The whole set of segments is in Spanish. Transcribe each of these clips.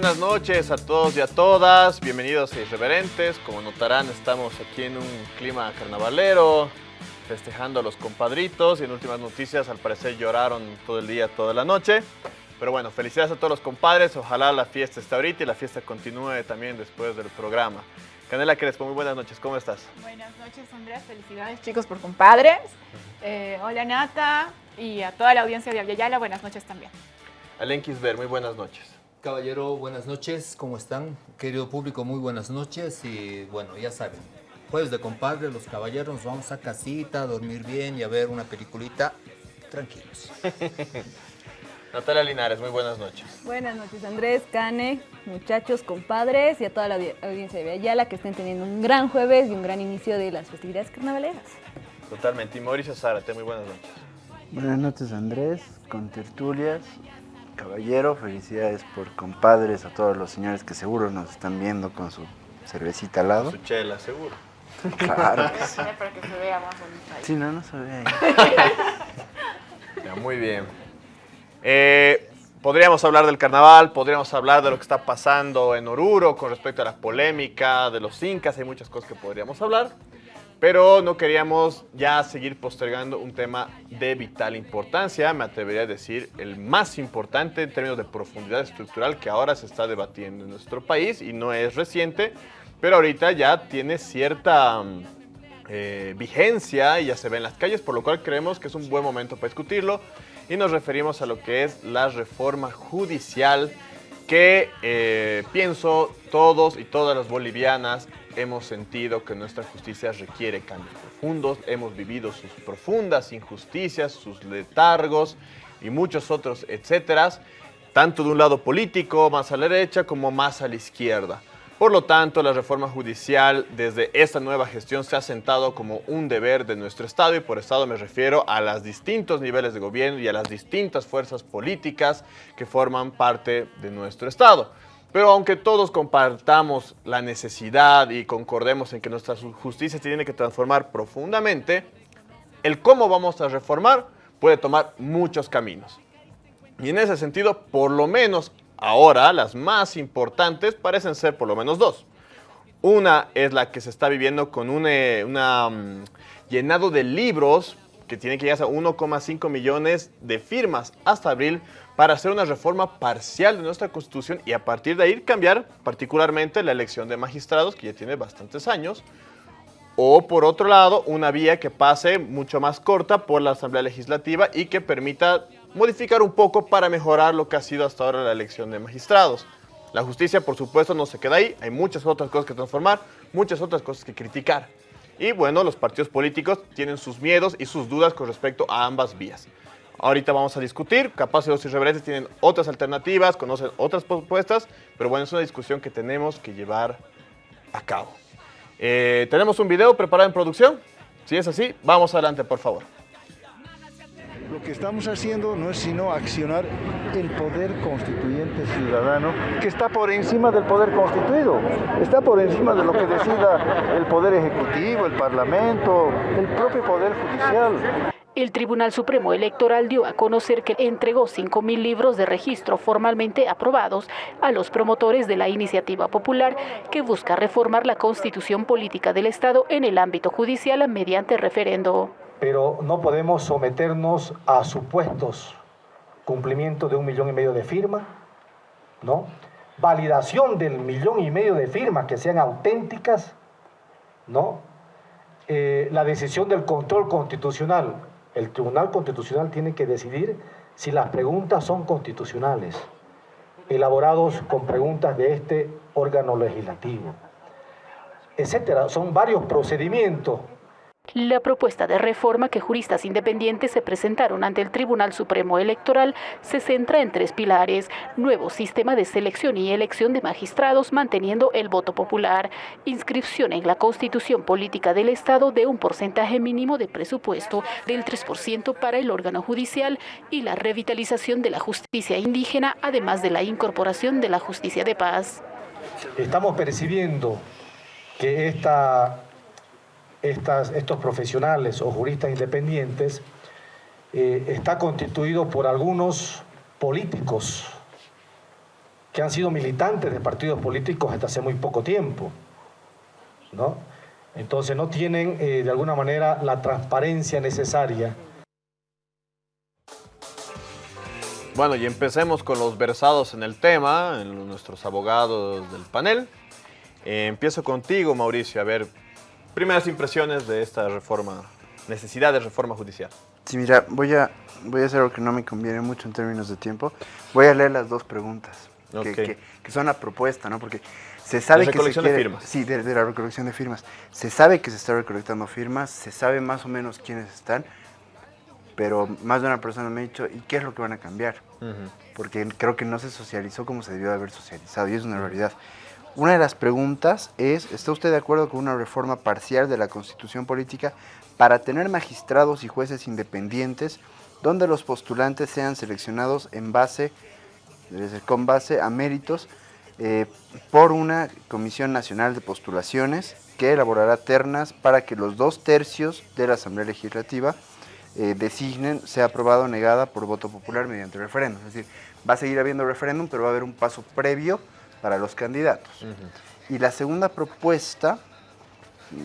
Buenas noches a todos y a todas, bienvenidos a Irreverentes. Como notarán, estamos aquí en un clima carnavalero, festejando a los compadritos y en últimas noticias al parecer lloraron todo el día, toda la noche. Pero bueno, felicidades a todos los compadres, ojalá la fiesta esté ahorita y la fiesta continúe también después del programa. Canela Crespo, muy buenas noches, ¿cómo estás? Buenas noches, Andrea, felicidades chicos por compadres. Eh, hola Nata y a toda la audiencia de Aviala, buenas noches también. Alen Kisber, muy buenas noches. Caballero, buenas noches, ¿cómo están? Querido público, muy buenas noches y bueno, ya saben, jueves de compadre, los caballeros nos vamos a casita a dormir bien y a ver una peliculita tranquilos. Natalia Linares, muy buenas noches. Buenas noches Andrés, Cane, muchachos, compadres y a toda la audiencia de Ayala que estén teniendo un gran jueves y un gran inicio de las festividades carnavaleras. Totalmente. Y Mauricio Zárate, muy buenas noches. Buenas noches Andrés, con tertulias caballero, felicidades por compadres a todos los señores que seguro nos están viendo con su cervecita al lado. Su chela, seguro. Claro que sí. Para que se vea más bonito ahí. Sí, no, no se ve ahí. Ya, muy bien. Eh, podríamos hablar del carnaval, podríamos hablar de lo que está pasando en Oruro con respecto a la polémica de los incas, hay muchas cosas que podríamos hablar. Pero no queríamos ya seguir postergando un tema de vital importancia, me atrevería a decir el más importante en términos de profundidad estructural que ahora se está debatiendo en nuestro país y no es reciente, pero ahorita ya tiene cierta mm, eh, vigencia y ya se ve en las calles, por lo cual creemos que es un buen momento para discutirlo. Y nos referimos a lo que es la reforma judicial que eh, pienso todos y todas las bolivianas hemos sentido que nuestra justicia requiere cambios profundos, hemos vivido sus profundas injusticias, sus letargos y muchos otros etcétera, tanto de un lado político, más a la derecha, como más a la izquierda. Por lo tanto, la reforma judicial desde esta nueva gestión se ha sentado como un deber de nuestro Estado y por Estado me refiero a los distintos niveles de gobierno y a las distintas fuerzas políticas que forman parte de nuestro Estado. Pero aunque todos compartamos la necesidad y concordemos en que nuestra justicia tiene que transformar profundamente, el cómo vamos a reformar puede tomar muchos caminos. Y en ese sentido, por lo menos ahora, las más importantes parecen ser por lo menos dos. Una es la que se está viviendo con un eh, mm, llenado de libros que tiene que llegar a 1,5 millones de firmas hasta abril para hacer una reforma parcial de nuestra Constitución y a partir de ahí cambiar particularmente la elección de magistrados, que ya tiene bastantes años, o por otro lado, una vía que pase mucho más corta por la Asamblea Legislativa y que permita modificar un poco para mejorar lo que ha sido hasta ahora la elección de magistrados. La justicia, por supuesto, no se queda ahí, hay muchas otras cosas que transformar, muchas otras cosas que criticar. Y bueno, los partidos políticos tienen sus miedos y sus dudas con respecto a ambas vías. Ahorita vamos a discutir, capaz los irreverentes tienen otras alternativas, conocen otras propuestas, pero bueno, es una discusión que tenemos que llevar a cabo. Eh, ¿Tenemos un video preparado en producción? Si es así, vamos adelante, por favor. Lo que estamos haciendo no es sino accionar el poder constituyente ciudadano que está por encima del poder constituido, está por encima de lo que decida el poder ejecutivo, el parlamento, el propio poder judicial. El Tribunal Supremo Electoral dio a conocer que entregó 5.000 libros de registro formalmente aprobados a los promotores de la iniciativa popular que busca reformar la constitución política del Estado en el ámbito judicial mediante referendo. Pero no podemos someternos a supuestos cumplimiento de un millón y medio de firmas, ¿no? Validación del millón y medio de firmas que sean auténticas, ¿no? Eh, la decisión del control constitucional el Tribunal Constitucional tiene que decidir si las preguntas son constitucionales, elaborados con preguntas de este órgano legislativo, etcétera. Son varios procedimientos la propuesta de reforma que juristas independientes se presentaron ante el Tribunal Supremo Electoral se centra en tres pilares. Nuevo sistema de selección y elección de magistrados manteniendo el voto popular. Inscripción en la Constitución Política del Estado de un porcentaje mínimo de presupuesto del 3% para el órgano judicial y la revitalización de la justicia indígena, además de la incorporación de la justicia de paz. Estamos percibiendo que esta estos profesionales o juristas independientes eh, está constituido por algunos políticos que han sido militantes de partidos políticos hasta hace muy poco tiempo, ¿no? Entonces no tienen eh, de alguna manera la transparencia necesaria. Bueno, y empecemos con los versados en el tema, nuestros abogados del panel. Eh, empiezo contigo, Mauricio, a ver, primeras impresiones de esta reforma, necesidad de reforma judicial. Sí, mira, voy a, voy a hacer lo que no me conviene mucho en términos de tiempo. Voy a leer las dos preguntas, que- que, que son la propuesta, ¿no? Porque se sabe La que se recolección de quiere- firmas. Sí, de, de la recolección de firmas. Se sabe que se está recolectando firmas, se sabe más o menos quiénes están, pero más de una persona me ha dicho, ¿y qué es lo que van a cambiar? Porque creo que no se socializó como se debió de haber socializado, y es una realidad. Una de las preguntas es, ¿está usted de acuerdo con una reforma parcial de la Constitución Política para tener magistrados y jueces independientes donde los postulantes sean seleccionados en base, con base a méritos eh, por una Comisión Nacional de Postulaciones que elaborará ternas para que los dos tercios de la Asamblea Legislativa eh, designen, sea aprobada o negada por voto popular mediante referéndum. Es decir, va a seguir habiendo referéndum, pero va a haber un paso previo para los candidatos. Y la segunda propuesta,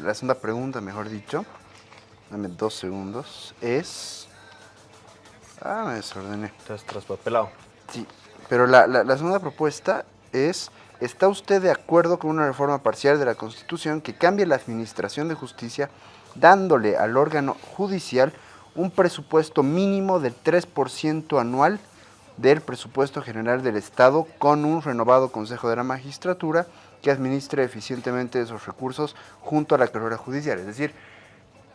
la segunda pregunta, mejor dicho, dame dos segundos, es... Ah, me desordené. Estás traspapelado. Sí, pero la, la- la segunda propuesta es, ¿está usted de acuerdo con una reforma parcial de la Constitución que cambie la administración de justicia dándole al órgano judicial un presupuesto mínimo del 3% anual del presupuesto general del Estado con un renovado Consejo de la Magistratura que administre eficientemente esos recursos junto a la carrera judicial? Es decir,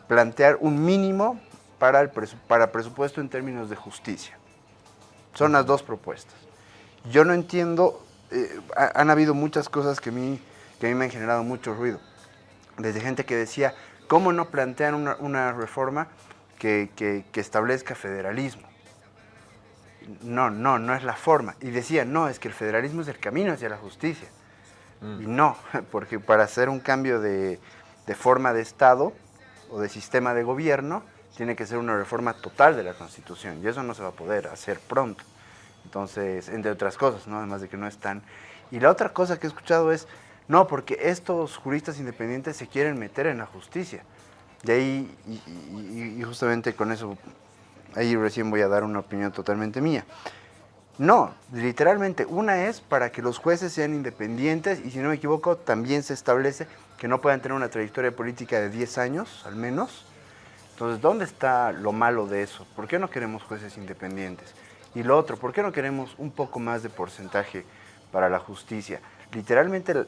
plantear un mínimo para, el para presupuesto en términos de justicia. Son las dos propuestas. Yo no entiendo, eh, ha- han habido muchas cosas que a, mí, que a mí me han generado mucho ruido. Desde gente que decía, ¿cómo no plantean una, reforma que- que establezca federalismo? No, no, no es la forma. Y decían, no, es que el federalismo es el camino hacia la justicia. Y no, porque para hacer un cambio de, de forma de Estado o de sistema de gobierno, tiene que ser una reforma total de la Constitución. Y eso no se va a poder hacer pronto. Entonces, entre otras cosas, ¿no? Además de que no están. Y la otra cosa que he escuchado es, no, porque estos juristas independientes se quieren meter en la justicia. Y ahí, y, y- y justamente con eso, ahí recién voy a dar una opinión totalmente mía. No, literalmente, una es para que los jueces sean independientes y si no me equivoco, también se establece que no puedan tener una trayectoria política de 10 años, al menos. Entonces, ¿dónde está lo malo de eso? ¿Por qué no queremos jueces independientes? Y lo otro, ¿por qué no queremos un poco más de porcentaje para la justicia? Literalmente,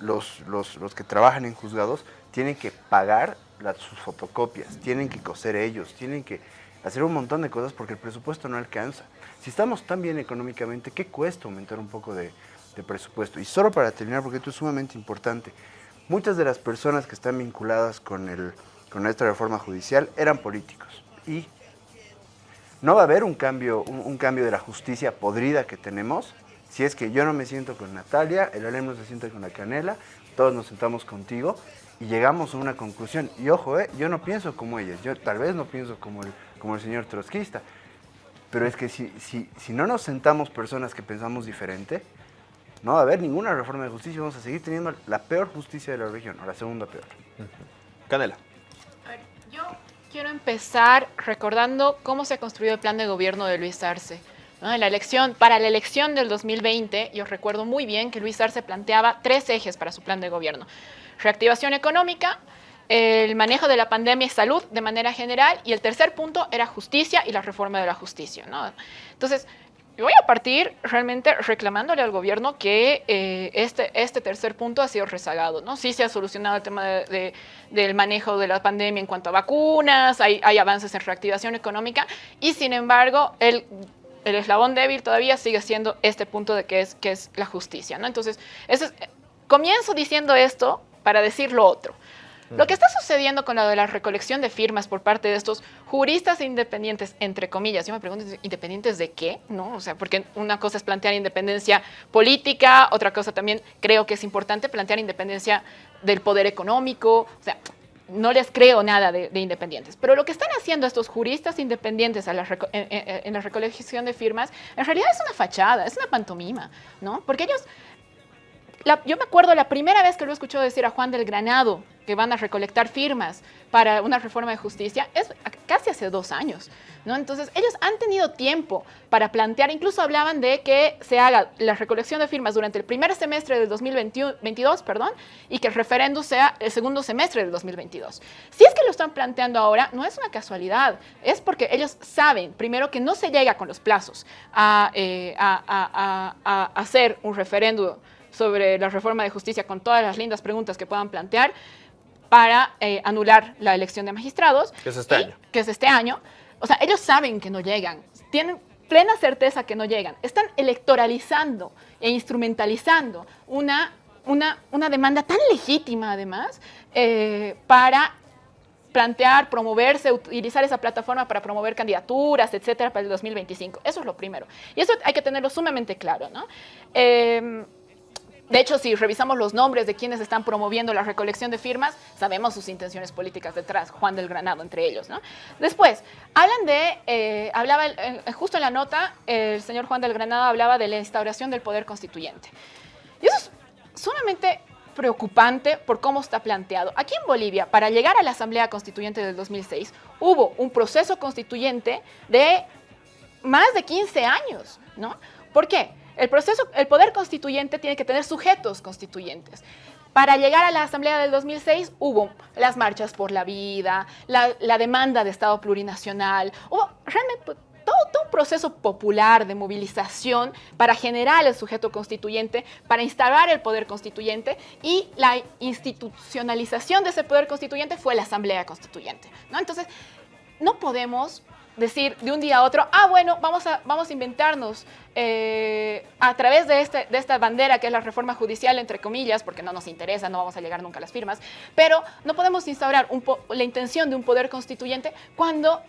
los, los- los que trabajan en juzgados tienen que pagar las, sus fotocopias, tienen que coser ellos, tienen que hacer un montón de cosas porque el presupuesto no alcanza. Si estamos tan bien económicamente, ¿qué cuesta aumentar un poco de, presupuesto? Y solo para terminar, porque esto es sumamente importante, muchas de las personas que están vinculadas con, el, con esta reforma judicial eran políticos. Y no va a haber un cambio, un, cambio de la justicia podrida que tenemos si es que yo no me siento con Natalia, el Alem no se sienta con la Canela, todos nos sentamos contigo y llegamos a una conclusión. Y ojo, eh, yo no pienso como ellas, yo tal vez no pienso como el, como el señor trotskista, pero es que si, si, si no nos sentamos personas que pensamos diferente, no va a haber ninguna reforma de justicia, vamos a seguir teniendo la peor justicia de la región, o la segunda peor. Canela. A ver, yo quiero empezar recordando cómo se construyó el plan de gobierno de Luis Arce. ¿no? En la elección, para la elección del 2020, yo recuerdo muy bien que Luis Arce planteaba tres ejes para su plan de gobierno. Reactivación económica, el manejo de la pandemia y salud de manera general, y el tercer punto era justicia y la reforma de la justicia. ¿no? Entonces, voy a partir realmente reclamándole al gobierno que eh, este, este tercer punto ha sido rezagado, ¿no? Sí se ha solucionado el tema de- de- del manejo de la pandemia en cuanto a vacunas, hay, hay avances en reactivación económica y sin embargo el, el eslabón débil todavía sigue siendo este punto de que es, que es la justicia, ¿no? Entonces, eso es- comienzo diciendo esto para decir lo otro. Lo que está sucediendo con la de la recolección de firmas por parte de estos juristas independientes, entre comillas, yo me pregunto, ¿independientes de qué? ¿No? O sea, porque una cosa es plantear independencia política, otra cosa también creo que es importante plantear independencia del poder económico. O sea, no les creo nada de, de independientes. Pero lo que están haciendo estos juristas independientes a la reco- en, en- en la recolección de firmas, en realidad es una fachada, es una pantomima, ¿no? Porque ellos yo me acuerdo la primera vez que lo escuchó decir a Juan del Granado que van a recolectar firmas para una reforma de justicia es casi hace dos años, ¿no? Entonces ellos han tenido tiempo para plantear, incluso hablaban de que se haga la recolección de firmas durante el primer semestre del 2022, perdón, y que el referéndum sea el segundo semestre del 2022. Si es que lo están planteando ahora, no es una casualidad, es porque ellos saben, primero, que no se llega con los plazos a, eh, hacer un referéndum sobre la reforma de justicia con todas las lindas preguntas que puedan plantear para eh, anular la elección de magistrados. Que es este y- año. Que es este año. O sea, ellos saben que no llegan, tienen plena certeza que no llegan. Están electoralizando e instrumentalizando una, una, una demanda tan legítima, además, eh, para plantear, promoverse, utilizar esa plataforma para promover candidaturas, etcétera, para el 2025. Eso es lo primero. Y eso hay que tenerlo sumamente claro, ¿no? Eh, de hecho, si revisamos los nombres de quienes están promoviendo la recolección de firmas, sabemos sus intenciones políticas detrás, Juan del Granado entre ellos, ¿no? Después, hablan de, eh, hablaba, justo en la nota, el señor Juan del Granado hablaba de la instauración del poder constituyente. Y eso es sumamente preocupante por cómo está planteado. Aquí en Bolivia, para llegar a la Asamblea Constituyente del 2006, hubo un proceso constituyente de más de 15 años, ¿no? ¿Por qué? El proceso, el poder constituyente tiene que tener sujetos constituyentes. Para llegar a la Asamblea del 2006 hubo las marchas por la vida, la, demanda de Estado plurinacional, hubo realmente pues, todo, todo un proceso popular de movilización para generar el sujeto constituyente, para instalar el poder constituyente y la institucionalización de ese poder constituyente fue la Asamblea Constituyente. ¿no? Entonces, no podemos decir de un día a otro, ah, bueno, vamos a, vamos a inventarnos eh, a través de, este, de esta bandera que es la reforma judicial, entre comillas, porque no nos interesa, no vamos a llegar nunca a las firmas, pero no podemos instaurar un la intención de un poder constituyente cuando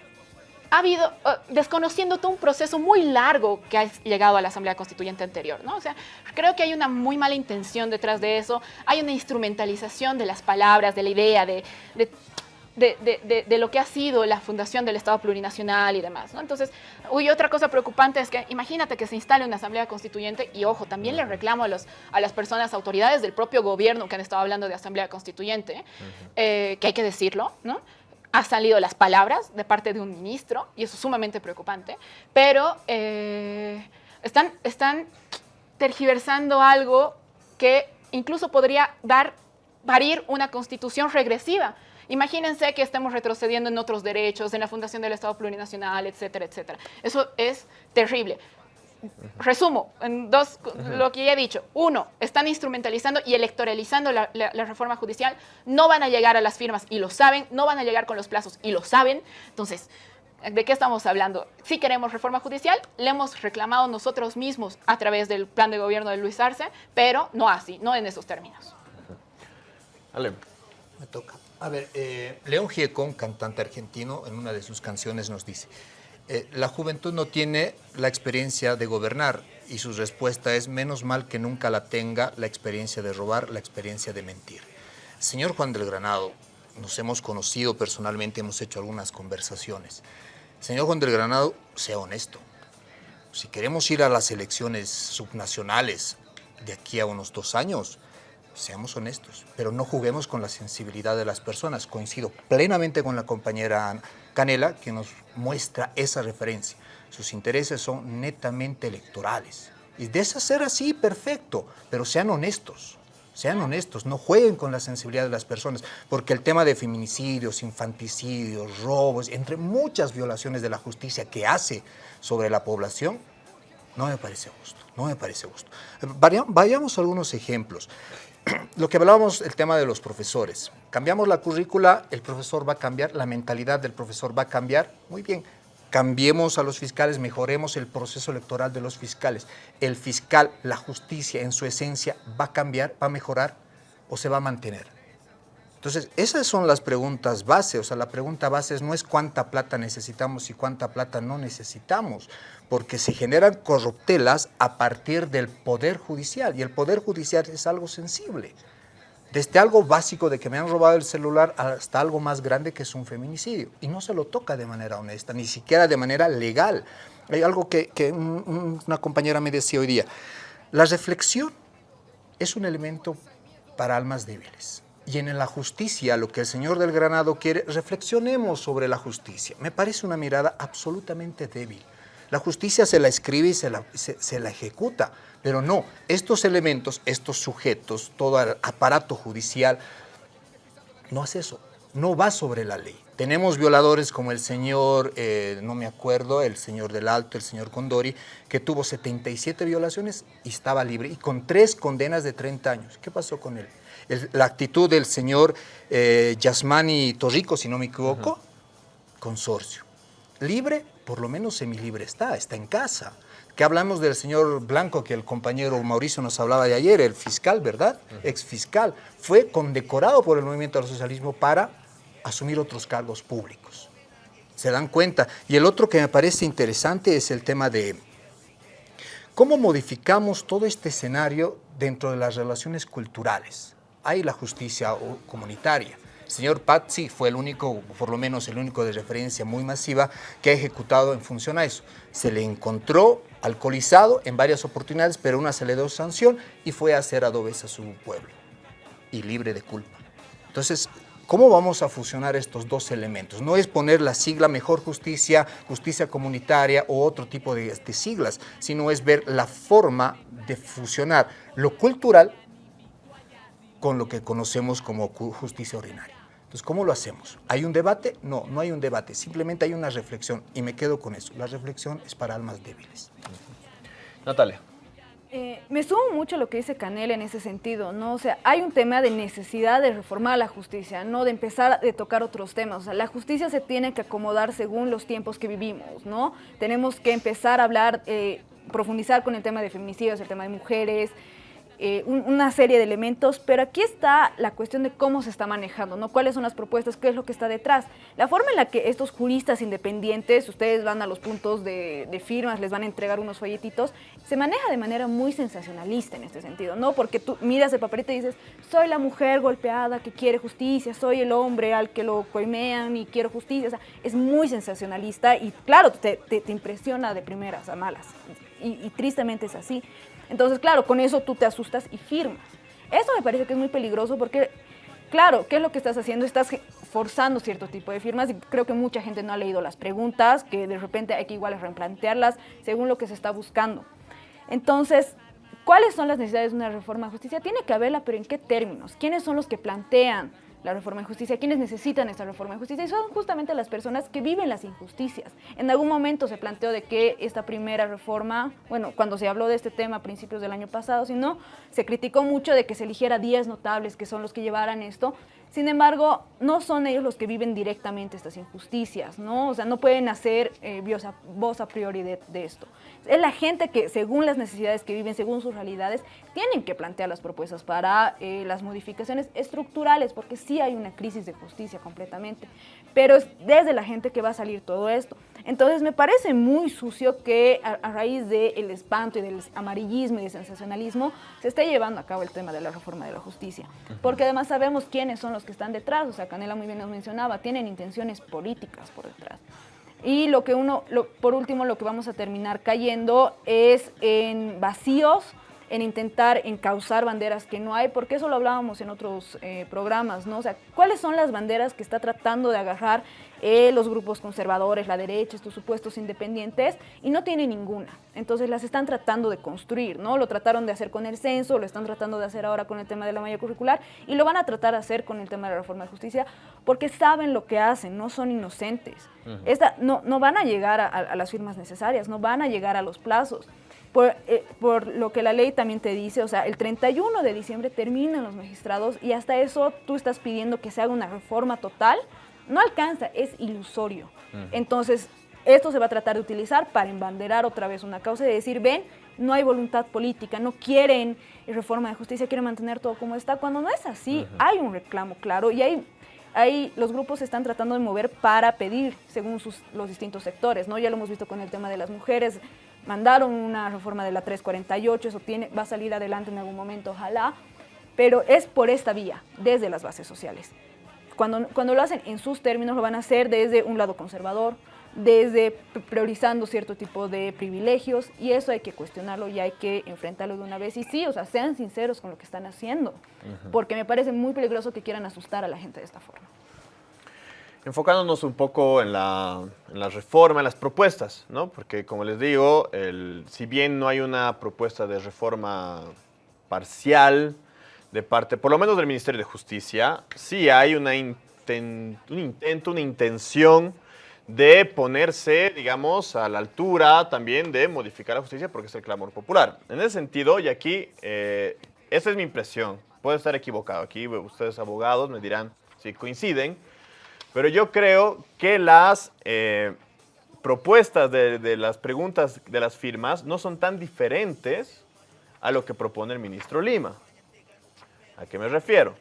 ha habido, eh, desconociendo todo un proceso muy largo que ha llegado a la Asamblea Constituyente anterior, ¿no? O sea, creo que hay una muy mala intención detrás de eso, hay una instrumentalización de las palabras, de la idea, de, de de, de- de- de lo que ha sido la fundación del Estado plurinacional y demás. ¿no? Entonces, uy, otra cosa preocupante es que imagínate que se instale una asamblea constituyente y, ojo, también le reclamo a, los, a las personas, autoridades del propio gobierno que han estado hablando de asamblea constituyente, eh, que hay que decirlo, ¿no? Ha salido las palabras de parte de un ministro y eso es sumamente preocupante, pero eh, están, están tergiversando algo que incluso podría dar, parir una constitución regresiva. Imagínense que estemos retrocediendo en otros derechos, en la fundación del Estado plurinacional, etcétera, etcétera. Eso es terrible. Resumo, en dos, lo que ya he dicho. Uno, están instrumentalizando y electoralizando la, la- la reforma judicial. No van a llegar a las firmas y lo saben. No van a llegar con los plazos y lo saben. Entonces, ¿de qué estamos hablando? Si queremos reforma judicial, le hemos reclamado nosotros mismos a través del plan de gobierno de Luis Arce, pero no así, no en esos términos. Ale. Me toca. A ver, eh, León Gieco, un cantante argentino, en una de sus canciones nos dice, eh, la juventud no tiene la experiencia de gobernar y su respuesta es, menos mal que nunca la tenga la experiencia de robar, la experiencia de mentir. Señor Juan del Granado, nos hemos conocido personalmente, hemos hecho algunas conversaciones. Señor Juan del Granado, sea honesto. Si queremos ir a las elecciones subnacionales de aquí a unos dos años, seamos honestos, pero no juguemos con la sensibilidad de las personas. Coincido plenamente con la compañera Canela, que nos muestra esa referencia. Sus intereses son netamente electorales. Y de ser así, perfecto, pero sean honestos. Sean honestos, no jueguen con la sensibilidad de las personas, porque el tema de feminicidios, infanticidios, robos, entre muchas violaciones de la justicia que hace sobre la población, no me parece justo, no me parece justo. Vayamos a algunos ejemplos. Lo que hablábamos, el tema de los profesores. Cambiamos la currícula, el profesor va a cambiar, la mentalidad del profesor va a cambiar. Muy bien, cambiemos a los fiscales, mejoremos el proceso electoral de los fiscales. El fiscal, la justicia en su esencia, ¿va a cambiar, va a mejorar o se va a mantener? Entonces, esas son las preguntas base. O sea, la pregunta base no es cuánta plata necesitamos y cuánta plata no necesitamos, porque se generan corruptelas a partir del Poder Judicial, y el Poder Judicial es algo sensible. Desde algo básico de que me han robado el celular hasta algo más grande que es un feminicidio. Y no se lo toca de manera honesta, ni siquiera de manera legal. Hay algo que, que una compañera me decía hoy día. La reflexión es un elemento para almas débiles. Y en la justicia, lo que el señor del Granado quiere, reflexionemos sobre la justicia. Me parece una mirada absolutamente débil. La justicia se la escribe y se la, se, la ejecuta, pero no, estos elementos, estos sujetos, todo el aparato judicial, no hace eso, no va sobre la ley. Tenemos violadores como el señor, eh, no me acuerdo, el señor del Alto, el señor Condori, que tuvo 77 violaciones y estaba libre, y con tres condenas de 30 años. ¿Qué pasó con él? La actitud del señor eh, Yasmani Torrico, si no me equivoco, consorcio. Libre, por lo menos semilibre está, está en casa. Que hablamos del señor Blanco, que el compañero Mauricio nos hablaba de ayer, el fiscal, ¿verdad? Ex fiscal. Fue condecorado por el movimiento del socialismo para asumir otros cargos públicos. ¿Se dan cuenta? Y el otro que me parece interesante es el tema de cómo modificamos todo este escenario dentro de las relaciones culturales hay la justicia comunitaria. El señor Pazzi fue el único, por lo menos el único de referencia muy masiva que ha ejecutado en función a eso. Se le encontró alcoholizado en varias oportunidades, pero una se le dio sanción y fue a hacer adobes a su pueblo y libre de culpa. Entonces, ¿cómo vamos a fusionar estos dos elementos? No es poner la sigla mejor justicia, justicia comunitaria o otro tipo de, de siglas, sino es ver la forma de fusionar lo cultural con lo que conocemos como justicia ordinaria. Entonces, ¿cómo lo hacemos? ¿Hay un debate? No, no hay un debate, simplemente hay una reflexión y me quedo con eso. La reflexión es para almas débiles. Natalia. Eh, me sumo mucho a lo que dice Canel en ese sentido, ¿no? O sea, hay un tema de necesidad de reformar la justicia, no de empezar a tocar otros temas. O sea, la justicia se tiene que acomodar según los tiempos que vivimos, ¿no? Tenemos que empezar a hablar, eh, profundizar con el tema de feminicidios, el tema de mujeres, eh, una serie de elementos, pero aquí está la cuestión de cómo se está manejando, ¿no? ¿Cuáles son las propuestas? ¿Qué es lo que está detrás? La forma en la que estos juristas independientes, ustedes van a los puntos de, firmas, les van a entregar unos folletitos, se maneja de manera muy sensacionalista en este sentido, ¿no? Porque tú miras el papelito y dices, soy la mujer golpeada que quiere justicia, soy el hombre al que lo coimean y quiero justicia, o sea, es muy sensacionalista y claro, te, impresiona de primeras a malas. y tristemente es así. Entonces, claro, con eso tú te asustas y firmas. Eso me parece que es muy peligroso porque, claro, ¿qué es lo que estás haciendo? Estás forzando cierto tipo de firmas y creo que mucha gente no ha leído las preguntas, que de repente hay que igual replantearlas según lo que se está buscando. Entonces, ¿cuáles son las necesidades de una reforma de justicia? Tiene que haberla, pero ¿en qué términos? ¿Quiénes son los que plantean la reforma de justicia, quienes necesitan esta reforma de justicia y son justamente las personas que viven las injusticias. En algún momento se planteó de que esta primera reforma, bueno, cuando se habló de este tema a principios del año pasado, si no, se criticó mucho de que se eligiera 10 notables que son los que llevaran esto sin embargo, no son ellos los que viven directamente estas injusticias, ¿no? O sea, no pueden hacer eh, voz a priori de, esto. Es la gente que, según las necesidades que viven, según sus realidades, tienen que plantear las propuestas para eh, las modificaciones estructurales, porque sí hay una crisis de justicia completamente. Pero es desde la gente que va a salir todo esto. Entonces, me parece muy sucio que a, raíz del espanto y del amarillismo y del sensacionalismo se esté llevando a cabo el tema de la reforma de la justicia. Porque además sabemos quiénes son los que están detrás, o sea, Canela muy bien nos mencionaba, tienen intenciones políticas por detrás. Y lo que uno, por último, lo que vamos a terminar cayendo es en vacíos, en intentar encauzar banderas que no hay, porque eso lo hablábamos en otros eh, programas, ¿no? O sea, ¿cuáles son las banderas que está tratando de agarrar eh, los grupos conservadores, la derecha, estos supuestos independientes, y no tiene ninguna. Entonces las están tratando de construir, ¿no? Lo trataron de hacer con el censo, lo están tratando de hacer ahora con el tema de la malla curricular, y lo van a tratar de hacer con el tema de la reforma de justicia, porque saben lo que hacen, no son inocentes. Esta, no, no van a llegar a, las firmas necesarias, no van a llegar a los plazos. Por, eh, por, lo que la ley también te dice, o sea, el 31 de diciembre terminan los magistrados y hasta eso tú estás pidiendo que se haga una reforma total no alcanza, es ilusorio. Entonces, esto se va a tratar de utilizar para embanderar otra vez una causa y decir, ven, no hay voluntad política, no quieren reforma de justicia, quieren mantener todo como está, cuando no es así, hay un reclamo claro y hay, hay, los grupos se están tratando de mover para pedir según sus, los distintos sectores, ¿no? Ya lo hemos visto con el tema de las mujeres, mandaron una reforma de la 348, eso tiene, va a salir adelante en algún momento, ojalá, pero es por esta vía, desde las bases sociales. Cuando, cuando lo hacen en sus términos, lo van a hacer desde un lado conservador, desde priorizando cierto tipo de privilegios y eso hay que cuestionarlo y hay que enfrentarlo de una vez. Y sí, o sea, sean sinceros con lo que están haciendo, porque me parece muy peligroso que quieran asustar a la gente de esta forma. Enfocándonos un poco en la, reforma, en las propuestas, ¿no? Porque como les digo, si bien no hay una propuesta de reforma parcial de parte, por lo menos del Ministerio de Justicia, sí hay una un intento, una intención de ponerse, digamos, a la altura también de modificar la justicia porque es el clamor popular. En ese sentido, y aquí, eh, esa es mi impresión, puedo estar equivocado, aquí ustedes abogados me dirán si coinciden, pero yo creo que las eh, propuestas de, de las preguntas de las firmas no son tan diferentes a lo que propone el ministro Lima. ¿A qué me refiero?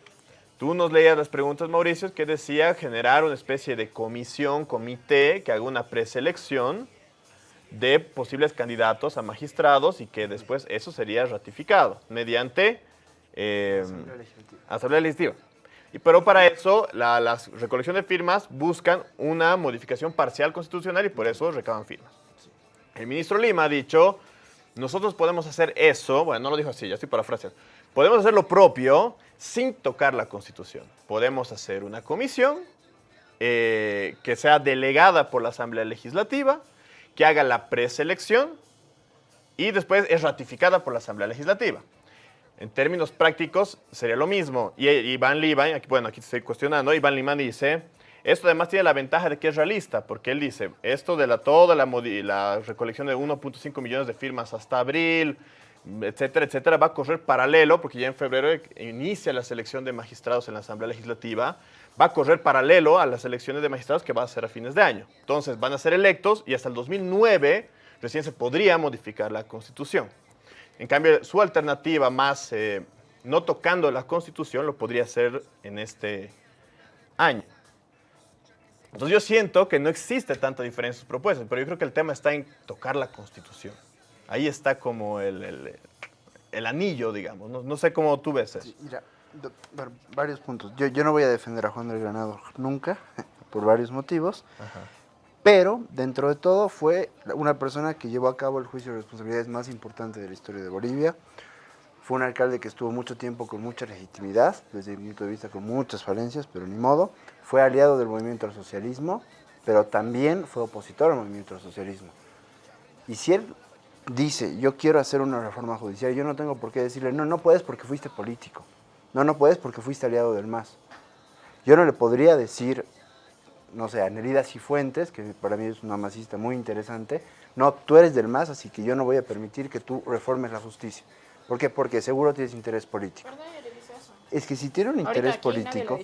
Tú nos leías las preguntas, Mauricio, que decía generar una especie de comisión, comité, que haga una preselección de posibles candidatos a magistrados y que después eso sería ratificado mediante eh, Asamblea Legislativa. Pero para eso, la, las de firmas buscan una modificación parcial constitucional y por eso recaban firmas. El ministro Lima ha dicho, nosotros podemos hacer eso, bueno, no lo dijo así, ya estoy parafraseando, podemos hacer lo propio sin tocar la Constitución. Podemos hacer una comisión eh, que sea delegada por la Asamblea Legislativa, que haga la preselección y después es ratificada por la Asamblea Legislativa. En términos prácticos sería lo mismo. Y Iván Lima, aquí, bueno, aquí estoy cuestionando, Iván Lima dice, esto además tiene la ventaja de que es realista, porque él dice, esto de la, toda la, la recolección de 1.5 millones de firmas hasta abril, etcétera, etcétera, va a correr paralelo, porque ya en febrero inicia la selección de magistrados en la Asamblea Legislativa, va a correr paralelo a las elecciones de magistrados que va a ser a fines de año. Entonces van a ser electos y hasta el 2009 recién se podría modificar la Constitución. En cambio, su alternativa más eh, no tocando la Constitución lo podría hacer en este año. Entonces yo siento que no existe tanta diferencia en sus propuestas, pero yo creo que el tema está en tocar la Constitución. Ahí está como el, el, el anillo, digamos. No, no, sé cómo tú ves eso. Mira, varios puntos. Yo, yo, no voy a defender a Juan del Granado nunca, por varios motivos. Ajá. Pero, dentro de todo, fue una persona que llevó a cabo el juicio de responsabilidades más importante de la historia de Bolivia. Fue un alcalde que estuvo mucho tiempo con mucha legitimidad, desde mi punto de vista con muchas falencias, pero ni modo. Fue aliado del movimiento al socialismo, pero también fue opositor al movimiento al socialismo. Y si él dice, yo quiero hacer una reforma judicial, yo no tengo por qué decirle, no, no puedes porque fuiste político, no, no puedes porque fuiste aliado del MAS. Yo no le podría decir, no sé, a Nerida Cifuentes, que para mí es una masista muy interesante, no, tú eres del MAS, así que yo no voy a permitir que tú reformes la justicia. ¿Por qué? Porque seguro tienes interés político. Es que si tiene un interés político...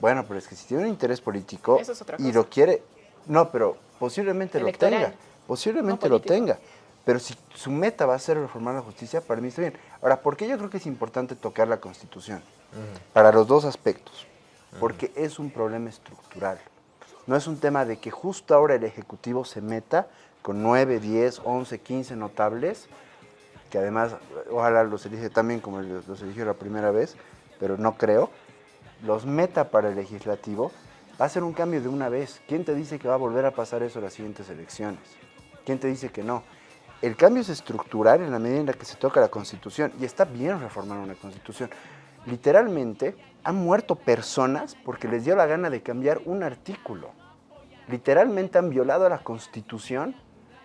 Bueno, pero es que si tiene un interés político es y lo quiere... No, pero posiblemente Electoral. lo tenga. Posiblemente no lo tenga. Pero si su meta va a ser reformar la justicia, para mí está bien. Ahora, ¿por qué yo creo que es importante tocar la Constitución? Uh -huh. Para los dos aspectos. Porque uh -huh. es un problema estructural. No es un tema de que justo ahora el Ejecutivo se meta con 9, 10, 11, 15 notables, que además ojalá los elige también como los eligió la primera vez, pero no creo, los meta para el legislativo, va a ser un cambio de una vez. ¿Quién te dice que va a volver a pasar eso en las siguientes elecciones? ¿Quién te dice que no? El cambio es estructural en la medida en la que se toca la Constitución y está bien reformar una Constitución. Literalmente han muerto personas porque les dio la gana de cambiar un artículo. Literalmente han violado la Constitución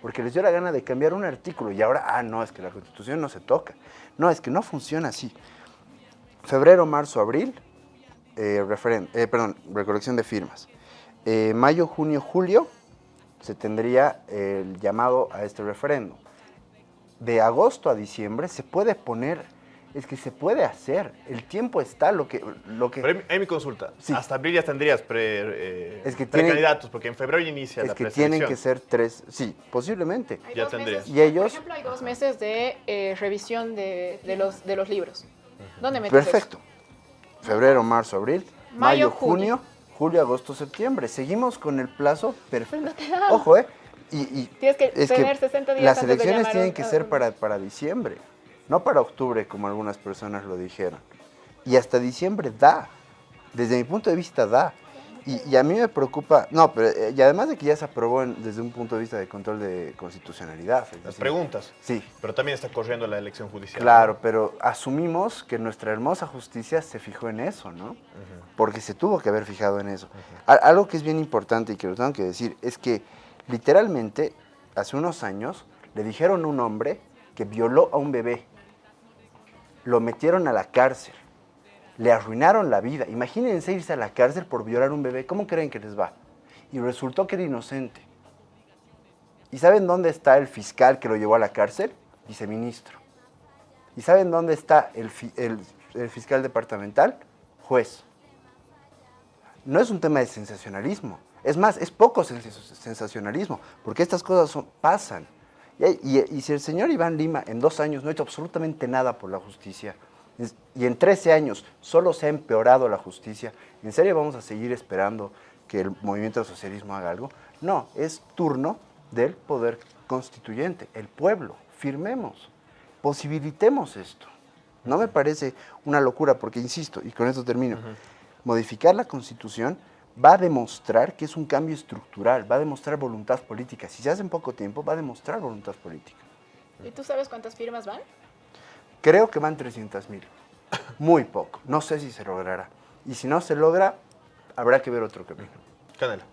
porque les dio la gana de cambiar un artículo y ahora, ah, no, es que la Constitución no se toca. No, es que no funciona así. Febrero, marzo, abril, eh, eh, perdón, recolección de firmas. Eh, mayo, junio, julio, se tendría el llamado a este referéndum. De agosto a diciembre se puede poner, es que se puede hacer, el tiempo está, lo que... Lo que Pero hay mi consulta, sí. hasta abril ya tendrías pre, eh, es que precandidatos, porque en febrero ya inicia es la que tienen que ser tres, sí, posiblemente. Hay ya tendrías. Meses, y ellos... Por ejemplo, hay dos meses de eh, revisión de, de, los, de los libros. ¿Dónde metes Perfecto. Eso? Febrero, marzo, abril, mayo, mayo junio, junio julio, agosto, septiembre. Seguimos con el plazo perfecto. No Ojo, ¿eh? Y, y Tienes que tener que 60 días Las elecciones tienen que ser para, para diciembre, no para octubre, como algunas personas lo dijeron. Y hasta diciembre da. Desde mi punto de vista da. Y, y a mí me preocupa, no, pero eh, y además de que ya se aprobó en- desde un punto de vista de control de constitucionalidad. Las preguntas. Sí, Pero también está corriendo la elección judicial. Claro, pero asumimos que nuestra hermosa justicia se fijó en eso, ¿no? Porque se tuvo que haber fijado en eso. Algo que es bien importante y que lo tengo que decir es que literalmente hace unos años le dijeron a un hombre que violó a un bebé. Lo metieron a la cárcel. Le arruinaron la vida. Imagínense irse a la cárcel por violar a un bebé. ¿Cómo creen que les va? Y resultó que era inocente. ¿Y saben dónde está el fiscal que lo llevó a la cárcel? Viceministro. ¿Y saben dónde está el, fi- el- el fiscal departamental? Juez. No es un tema de sensacionalismo. Es más, es poco sens- sensacionalismo, porque estas cosas pasan. Y, hay- y- y si el señor Iván Lima en dos años no ha hecho absolutamente nada por la justicia, y en 13 años solo se ha empeorado la justicia, ¿en serio vamos a seguir esperando que el movimiento del socialismo haga algo? No, es turno del poder constituyente, el pueblo. Firmemos, posibilitemos esto. No me parece una locura, porque insisto, y con esto termino, modificar la constitución va a demostrar que es un cambio estructural, va a demostrar voluntad política. Si se hace en poco tiempo, va a demostrar voluntad política. ¿Y tú sabes cuántas firmas van? Creo que van 300 mil. Muy poco. No sé si se logrará. Y si no se logra, habrá que ver otro camino. Canela.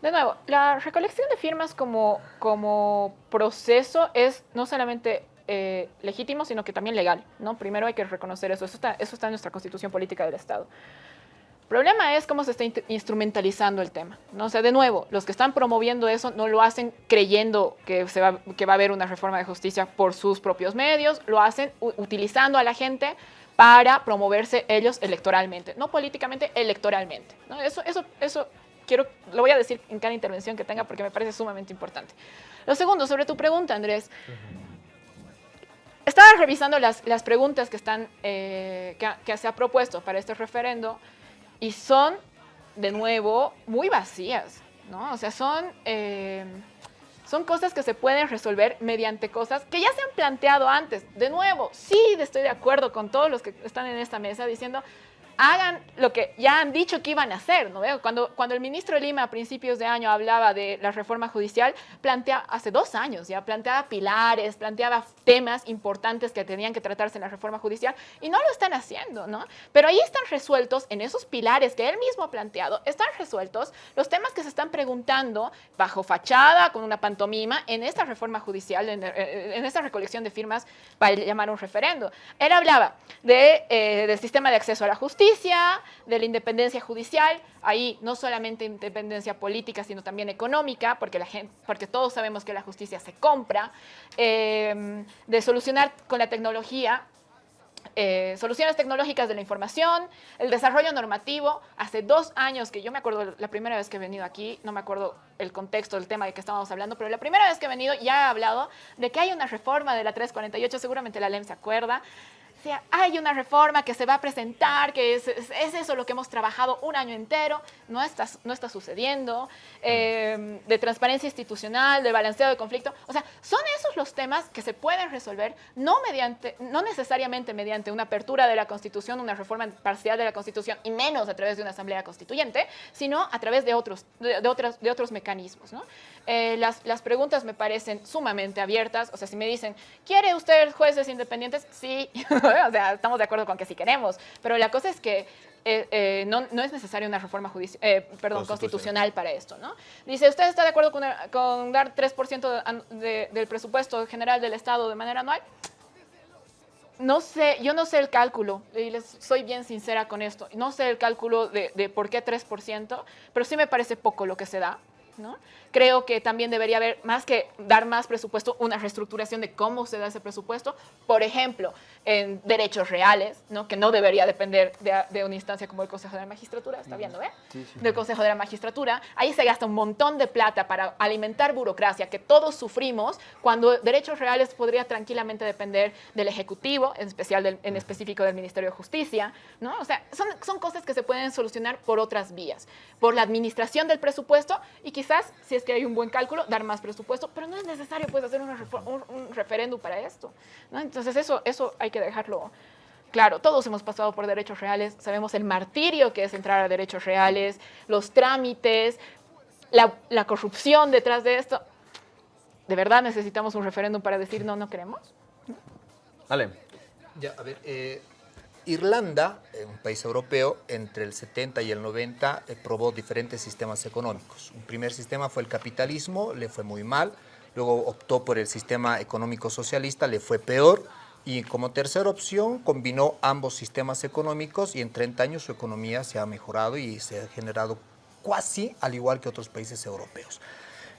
De nuevo, la recolección de firmas como, como proceso es no solamente eh, legítimo, sino que también legal. ¿no? Primero hay que reconocer eso. Eso está, eso está en nuestra constitución política del Estado. Problema es cómo se está instrumentalizando el tema. ¿no? O sea, de nuevo, los que están promoviendo eso no lo hacen creyendo que, se va, que va a haber una reforma de justicia por sus propios medios, lo hacen utilizando a la gente para promoverse ellos electoralmente, no políticamente, electoralmente. ¿no? Eso, eso, eso quiero, lo voy a decir en cada intervención que tenga porque me parece sumamente importante. Lo segundo, sobre tu pregunta, Andrés. Estaba revisando las, las preguntas que, están, eh, que, que se ha propuesto para este referendo y son, de nuevo, muy vacías, ¿no? O sea, son, eh, son cosas que se pueden resolver mediante cosas que ya se han planteado antes. De nuevo, sí estoy de acuerdo con todos los que están en esta mesa diciendo, hagan lo que ya han dicho que iban a hacer, ¿no? Cuando, cuando el ministro Lima a principios de año hablaba de la reforma judicial, plantea, hace dos años ya, planteaba pilares, planteaba temas importantes que tenían que tratarse en la reforma judicial y no lo están haciendo, ¿no? Pero ahí están resueltos, en esos pilares que él mismo ha planteado, están resueltos los temas que se están preguntando bajo fachada, con una pantomima, en esta reforma judicial, en, eh, en esta recolección de firmas para llamar un referendo. Él hablaba de, eh, del sistema de acceso a la justicia, de la independencia judicial, ahí no solamente independencia política, sino también económica, porque, la gente, porque todos sabemos que la justicia se compra, eh, de solucionar con la tecnología eh, soluciones tecnológicas de la información, el desarrollo normativo. Hace dos años que yo me acuerdo, la primera vez que he venido aquí, no me acuerdo el contexto del tema de que estábamos hablando, pero la primera vez que he venido ya he hablado de que hay una reforma de la 348, seguramente la LEM se acuerda. O sea, hay una reforma que se va a presentar, que es, es- es eso lo que hemos trabajado un año entero, no está, no está sucediendo, eh, de transparencia institucional, de balanceado de conflicto. O sea, son esos los temas que se pueden resolver, no, mediante, no necesariamente mediante una apertura de la Constitución, una reforma parcial de la Constitución, y menos a través de una asamblea constituyente, sino a través de otros, de, de otros, de otros mecanismos. ¿no? Eh, las, las preguntas me parecen sumamente abiertas. O sea, si me dicen, ¿quiere usted jueces independientes? Sí, o sea, estamos de acuerdo con que sí queremos. Pero la cosa es que eh, eh, no, no es necesaria una reforma judici- eh, perdón, constitucional para esto. ¿no? Dice, ¿usted está de acuerdo con, con dar 3% an- de- del presupuesto general del Estado de manera anual? No sé, yo no sé el cálculo, y les soy bien sincera con esto. No sé el cálculo de, de por qué 3%, pero sí me parece poco lo que se da. ¿No? Creo que también debería haber, más que dar más presupuesto, una reestructuración de cómo se da ese presupuesto. Por ejemplo, en derechos reales, ¿no? que no debería depender de, de una instancia como el Consejo de la Magistratura, ¿está viendo? Eh? Sí, sí. del Consejo de la Magistratura. Ahí se gasta un montón de plata para alimentar burocracia que todos sufrimos cuando derechos reales podría tranquilamente depender del Ejecutivo, en especial del- en específico del Ministerio de Justicia. ¿no? O sea, son, son cosas que se pueden solucionar por otras vías, por la administración del presupuesto y quizás, si es que hay un buen cálculo, dar más presupuesto, pero no es necesario pues, hacer una un, un referéndum para esto. ¿no? Entonces eso, eso hay que dejarlo claro, todos hemos pasado por derechos reales, sabemos el martirio que es entrar a derechos reales, los trámites, la, la corrupción detrás de esto. ¿De verdad necesitamos un referéndum para decir no, no queremos? Dale. Ya, a ver, eh, Irlanda, eh, un país europeo, entre el 70 y el 90 eh, probó diferentes sistemas económicos. Un primer sistema fue el capitalismo, le fue muy mal. Luego optó por el sistema económico socialista, le fue peor. Y como tercera opción combinó ambos sistemas económicos y en 30 años su economía se ha mejorado y se ha generado casi al igual que otros países europeos.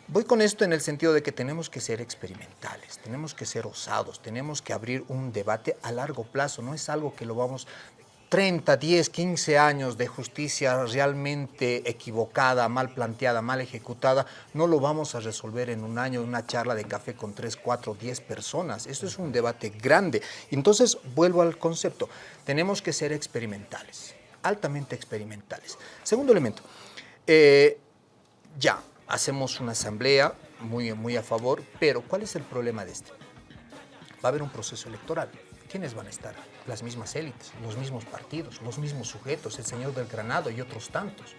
Voy con esto en el sentido de que tenemos que ser experimentales, tenemos que ser osados, tenemos que abrir un debate a largo plazo, no es algo que lo vamos 30, 10, 15 años de justicia realmente equivocada, mal planteada, mal ejecutada, no lo vamos a resolver en un año, en una charla de café con 3, 4, 10 personas. Esto es un debate grande. Entonces, vuelvo al concepto. Tenemos que ser experimentales, altamente experimentales. Segundo elemento, eh, ya, hacemos una asamblea muy, muy a favor, pero ¿cuál es el problema de este? Va a haber un proceso electoral. ¿Quiénes van a estar? Las mismas élites, los mismos partidos, los mismos sujetos, el señor del Granado y otros tantos.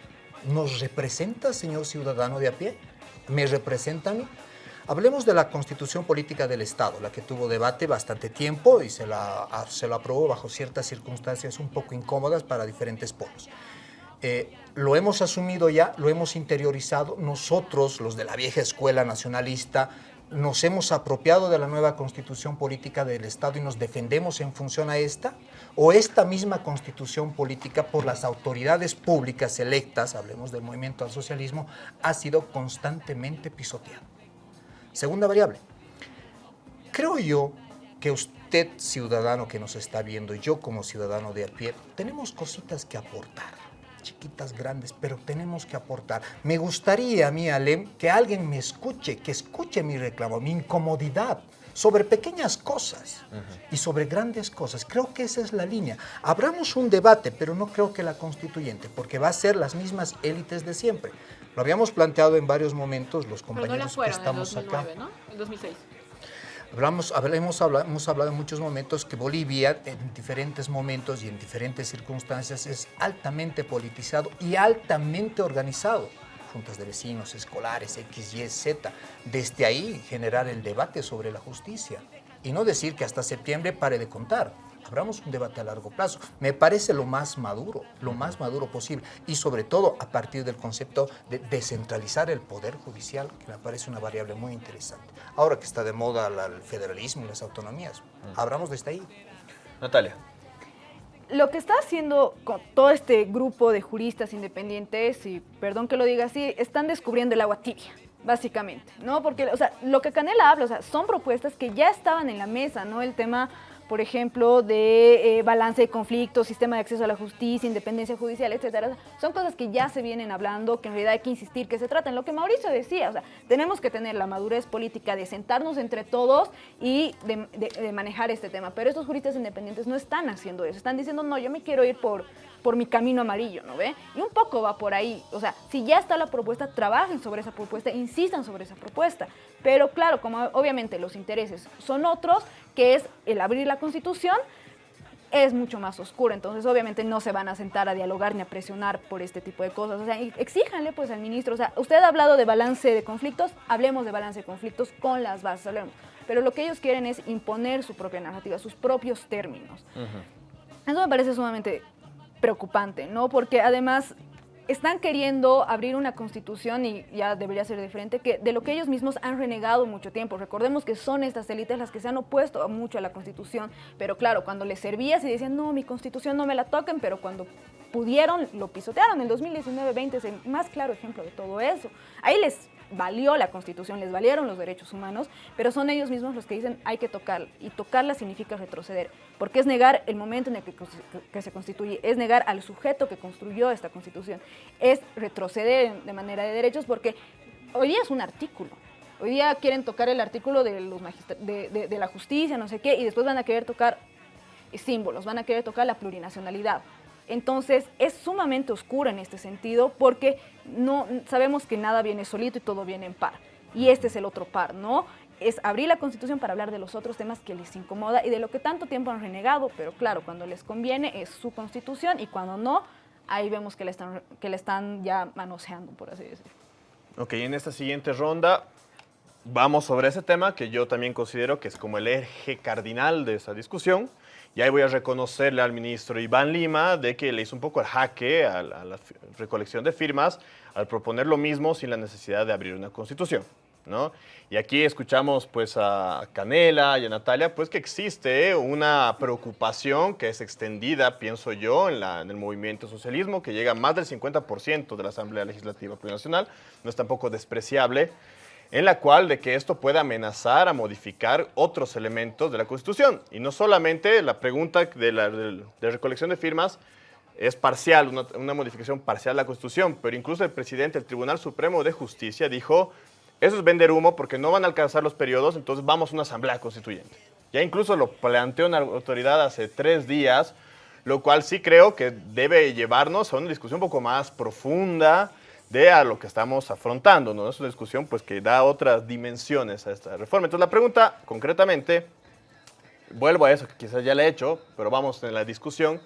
¿Nos representa, señor ciudadano de a pie? ¿Me representa a mí? Hablemos de la constitución política del Estado, la que tuvo debate bastante tiempo y se la, se la aprobó bajo ciertas circunstancias un poco incómodas para diferentes polos. Eh, lo hemos asumido ya, lo hemos interiorizado. Nosotros, los de la vieja escuela nacionalista, nos hemos apropiado de la nueva constitución política del Estado y nos defendemos en función a esta, o esta misma constitución política por las autoridades públicas electas, hablemos del movimiento al socialismo, ha sido constantemente pisoteada. Segunda variable, creo yo que usted, ciudadano que nos está viendo, yo como ciudadano de a pie, tenemos cositas que aportar chiquitas, grandes, pero tenemos que aportar. Me gustaría a mí, Alem, que alguien me escuche, que escuche mi reclamo, mi incomodidad sobre pequeñas cosas y sobre grandes cosas. Creo que esa es la línea. Abramos un debate, pero no creo que la constituyente, porque va a ser las mismas élites de siempre. Lo habíamos planteado en varios momentos los compañeros que estamos acá. ¿no? En 2006. Hablamos, hablado, hemos hablado en muchos momentos que Bolivia en diferentes momentos y en diferentes circunstancias es altamente politizado y altamente organizado. Juntas de vecinos, escolares, X, Y, Z. Desde ahí generar el debate sobre la justicia. Y no decir que hasta septiembre pare de contar abramos un debate a largo plazo. Me parece lo más maduro, lo más maduro posible. Y sobre todo a partir del concepto de descentralizar el poder judicial, que me parece una variable muy interesante. Ahora que está de moda el federalismo y las autonomías, abramos desde ahí. Natalia. Lo que está haciendo con todo este grupo de juristas independientes, y perdón que lo diga así, están descubriendo el agua tibia básicamente, ¿no? Porque, o sea, lo que Canela habla, o sea, son propuestas que ya estaban en la mesa, ¿no? El tema por ejemplo, de eh, balance de conflictos, sistema de acceso a la justicia, independencia judicial, etcétera. Son cosas que ya se vienen hablando, que en realidad hay que insistir que se traten. Lo que Mauricio decía, o sea, tenemos que tener la madurez política de sentarnos entre todos y de manejar este tema. Pero estos juristas independientes no están haciendo eso. Están diciendo, no, yo me quiero ir por por mi camino amarillo, ¿no ve? Y un poco va por ahí, o sea, si ya está la propuesta, trabajen sobre esa propuesta, insistan sobre esa propuesta. Pero claro, como obviamente los intereses son otros, que es el abrir la Constitución, es mucho más oscuro, entonces obviamente no se van a sentar a dialogar ni a presionar por este tipo de cosas. O sea, exíjanle pues al ministro, o sea, usted ha hablado de balance de conflictos, hablemos de balance de conflictos con las bases, hablemos. Pero lo que ellos quieren es imponer su propia narrativa, sus propios términos. Eso me parece sumamente preocupante, ¿no? Porque además están queriendo abrir una constitución y ya debería ser diferente, que de lo que ellos mismos han renegado mucho tiempo. Recordemos que son estas élites las que se han opuesto mucho a la constitución, pero claro, cuando les servía se decían, no, mi constitución no me la toquen, pero cuando pudieron, lo pisotearon. En 2019-20 es el más claro ejemplo de todo eso. Ahí les valió la Constitución, les valieron los derechos humanos, pero son ellos mismos los que dicen hay que tocarla, y tocarla significa retroceder, porque es negar el momento en el que, se constituye, es negar al sujeto que construyó esta Constitución, es retroceder de manera de derechos, porque hoy día es un artículo, hoy día quieren tocar el artículo de, los de, de la justicia, no sé qué, y después van a querer tocar símbolos, van a querer tocar la plurinacionalidad. Entonces es sumamente oscuro en este sentido porque no sabemos que nada viene solito y todo viene en par. Y este es el otro par, ¿no? es abrir la Constitución para hablar de los otros temas que les incomoda y de lo que tanto tiempo han renegado, pero claro, cuando les conviene es su Constitución y cuando no, ahí vemos que le están, que le están ya manoseando, por así decirlo. Ok, en esta siguiente ronda vamos sobre ese tema que yo también considero que es como el eje cardinal de esa discusión. Y ahí voy a reconocerle al ministro Iván Lima de que le hizo un poco el jaque a la, recolección de firmas al proponer lo mismo sin la necesidad de abrir una constitución. ¿no? Y aquí escuchamos pues a Canela y a Natalia pues que existe una preocupación que es extendida, pienso yo, en el movimiento socialismo, que llega a más del 50% de la Asamblea Legislativa Plurinacional, no es tampoco despreciable, en la cual de que esto puede amenazar a modificar otros elementos de la Constitución. Y no solamente la pregunta de la recolección de firmas es parcial, una, una modificación parcial de la Constitución, pero incluso el presidente del Tribunal Supremo de Justicia dijo eso es vender humo porque no van a alcanzar los periodos, entonces vamos a una asamblea constituyente. Ya incluso lo planteó una autoridad hace tres días, lo cual sí creo que debe llevarnos a una discusión un poco más profunda de a lo que estamos afrontando, ¿no? Es una discusión pues, que da otras dimensiones a esta reforma. Entonces la pregunta, concretamente, vuelvo a eso que quizás ya le he hecho, pero vamos en la discusión,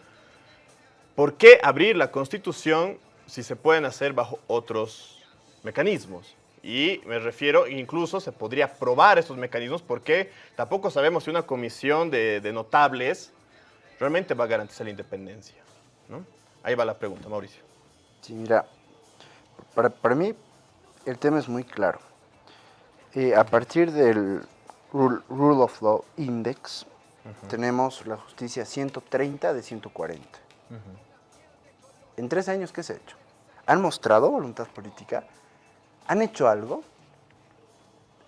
¿por qué abrir la Constitución si se pueden hacer bajo otros mecanismos? Y me refiero, incluso se podría probar estos mecanismos porque tampoco sabemos si una comisión de, de notables realmente va a garantizar la independencia. ¿no? Ahí va la pregunta, Mauricio. Sí, mira, para, para mí el tema es muy claro. Eh, a partir del Rule, Rule of Law Index, uh -huh. tenemos la justicia 130 de 140. Uh -huh. En tres años, ¿qué se ha hecho? ¿Han mostrado voluntad política? ¿Han hecho algo?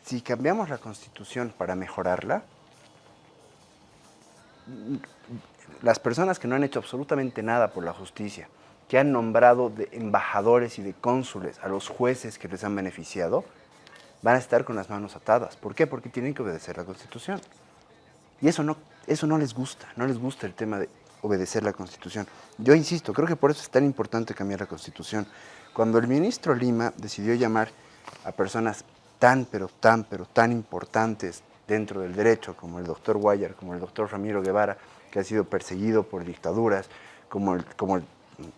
Si cambiamos la constitución para mejorarla, las personas que no han hecho absolutamente nada por la justicia, que han nombrado de embajadores y de cónsules a los jueces que les han beneficiado, van a estar con las manos atadas. ¿Por qué? Porque tienen que obedecer la Constitución. Y eso no, eso no les gusta, no les gusta el tema de obedecer la Constitución. Yo insisto, creo que por eso es tan importante cambiar la Constitución. Cuando el ministro Lima decidió llamar a personas tan, pero tan, pero tan importantes dentro del derecho, como el doctor Guayar, como el doctor Ramiro Guevara, que ha sido perseguido por dictaduras, como, el, como el,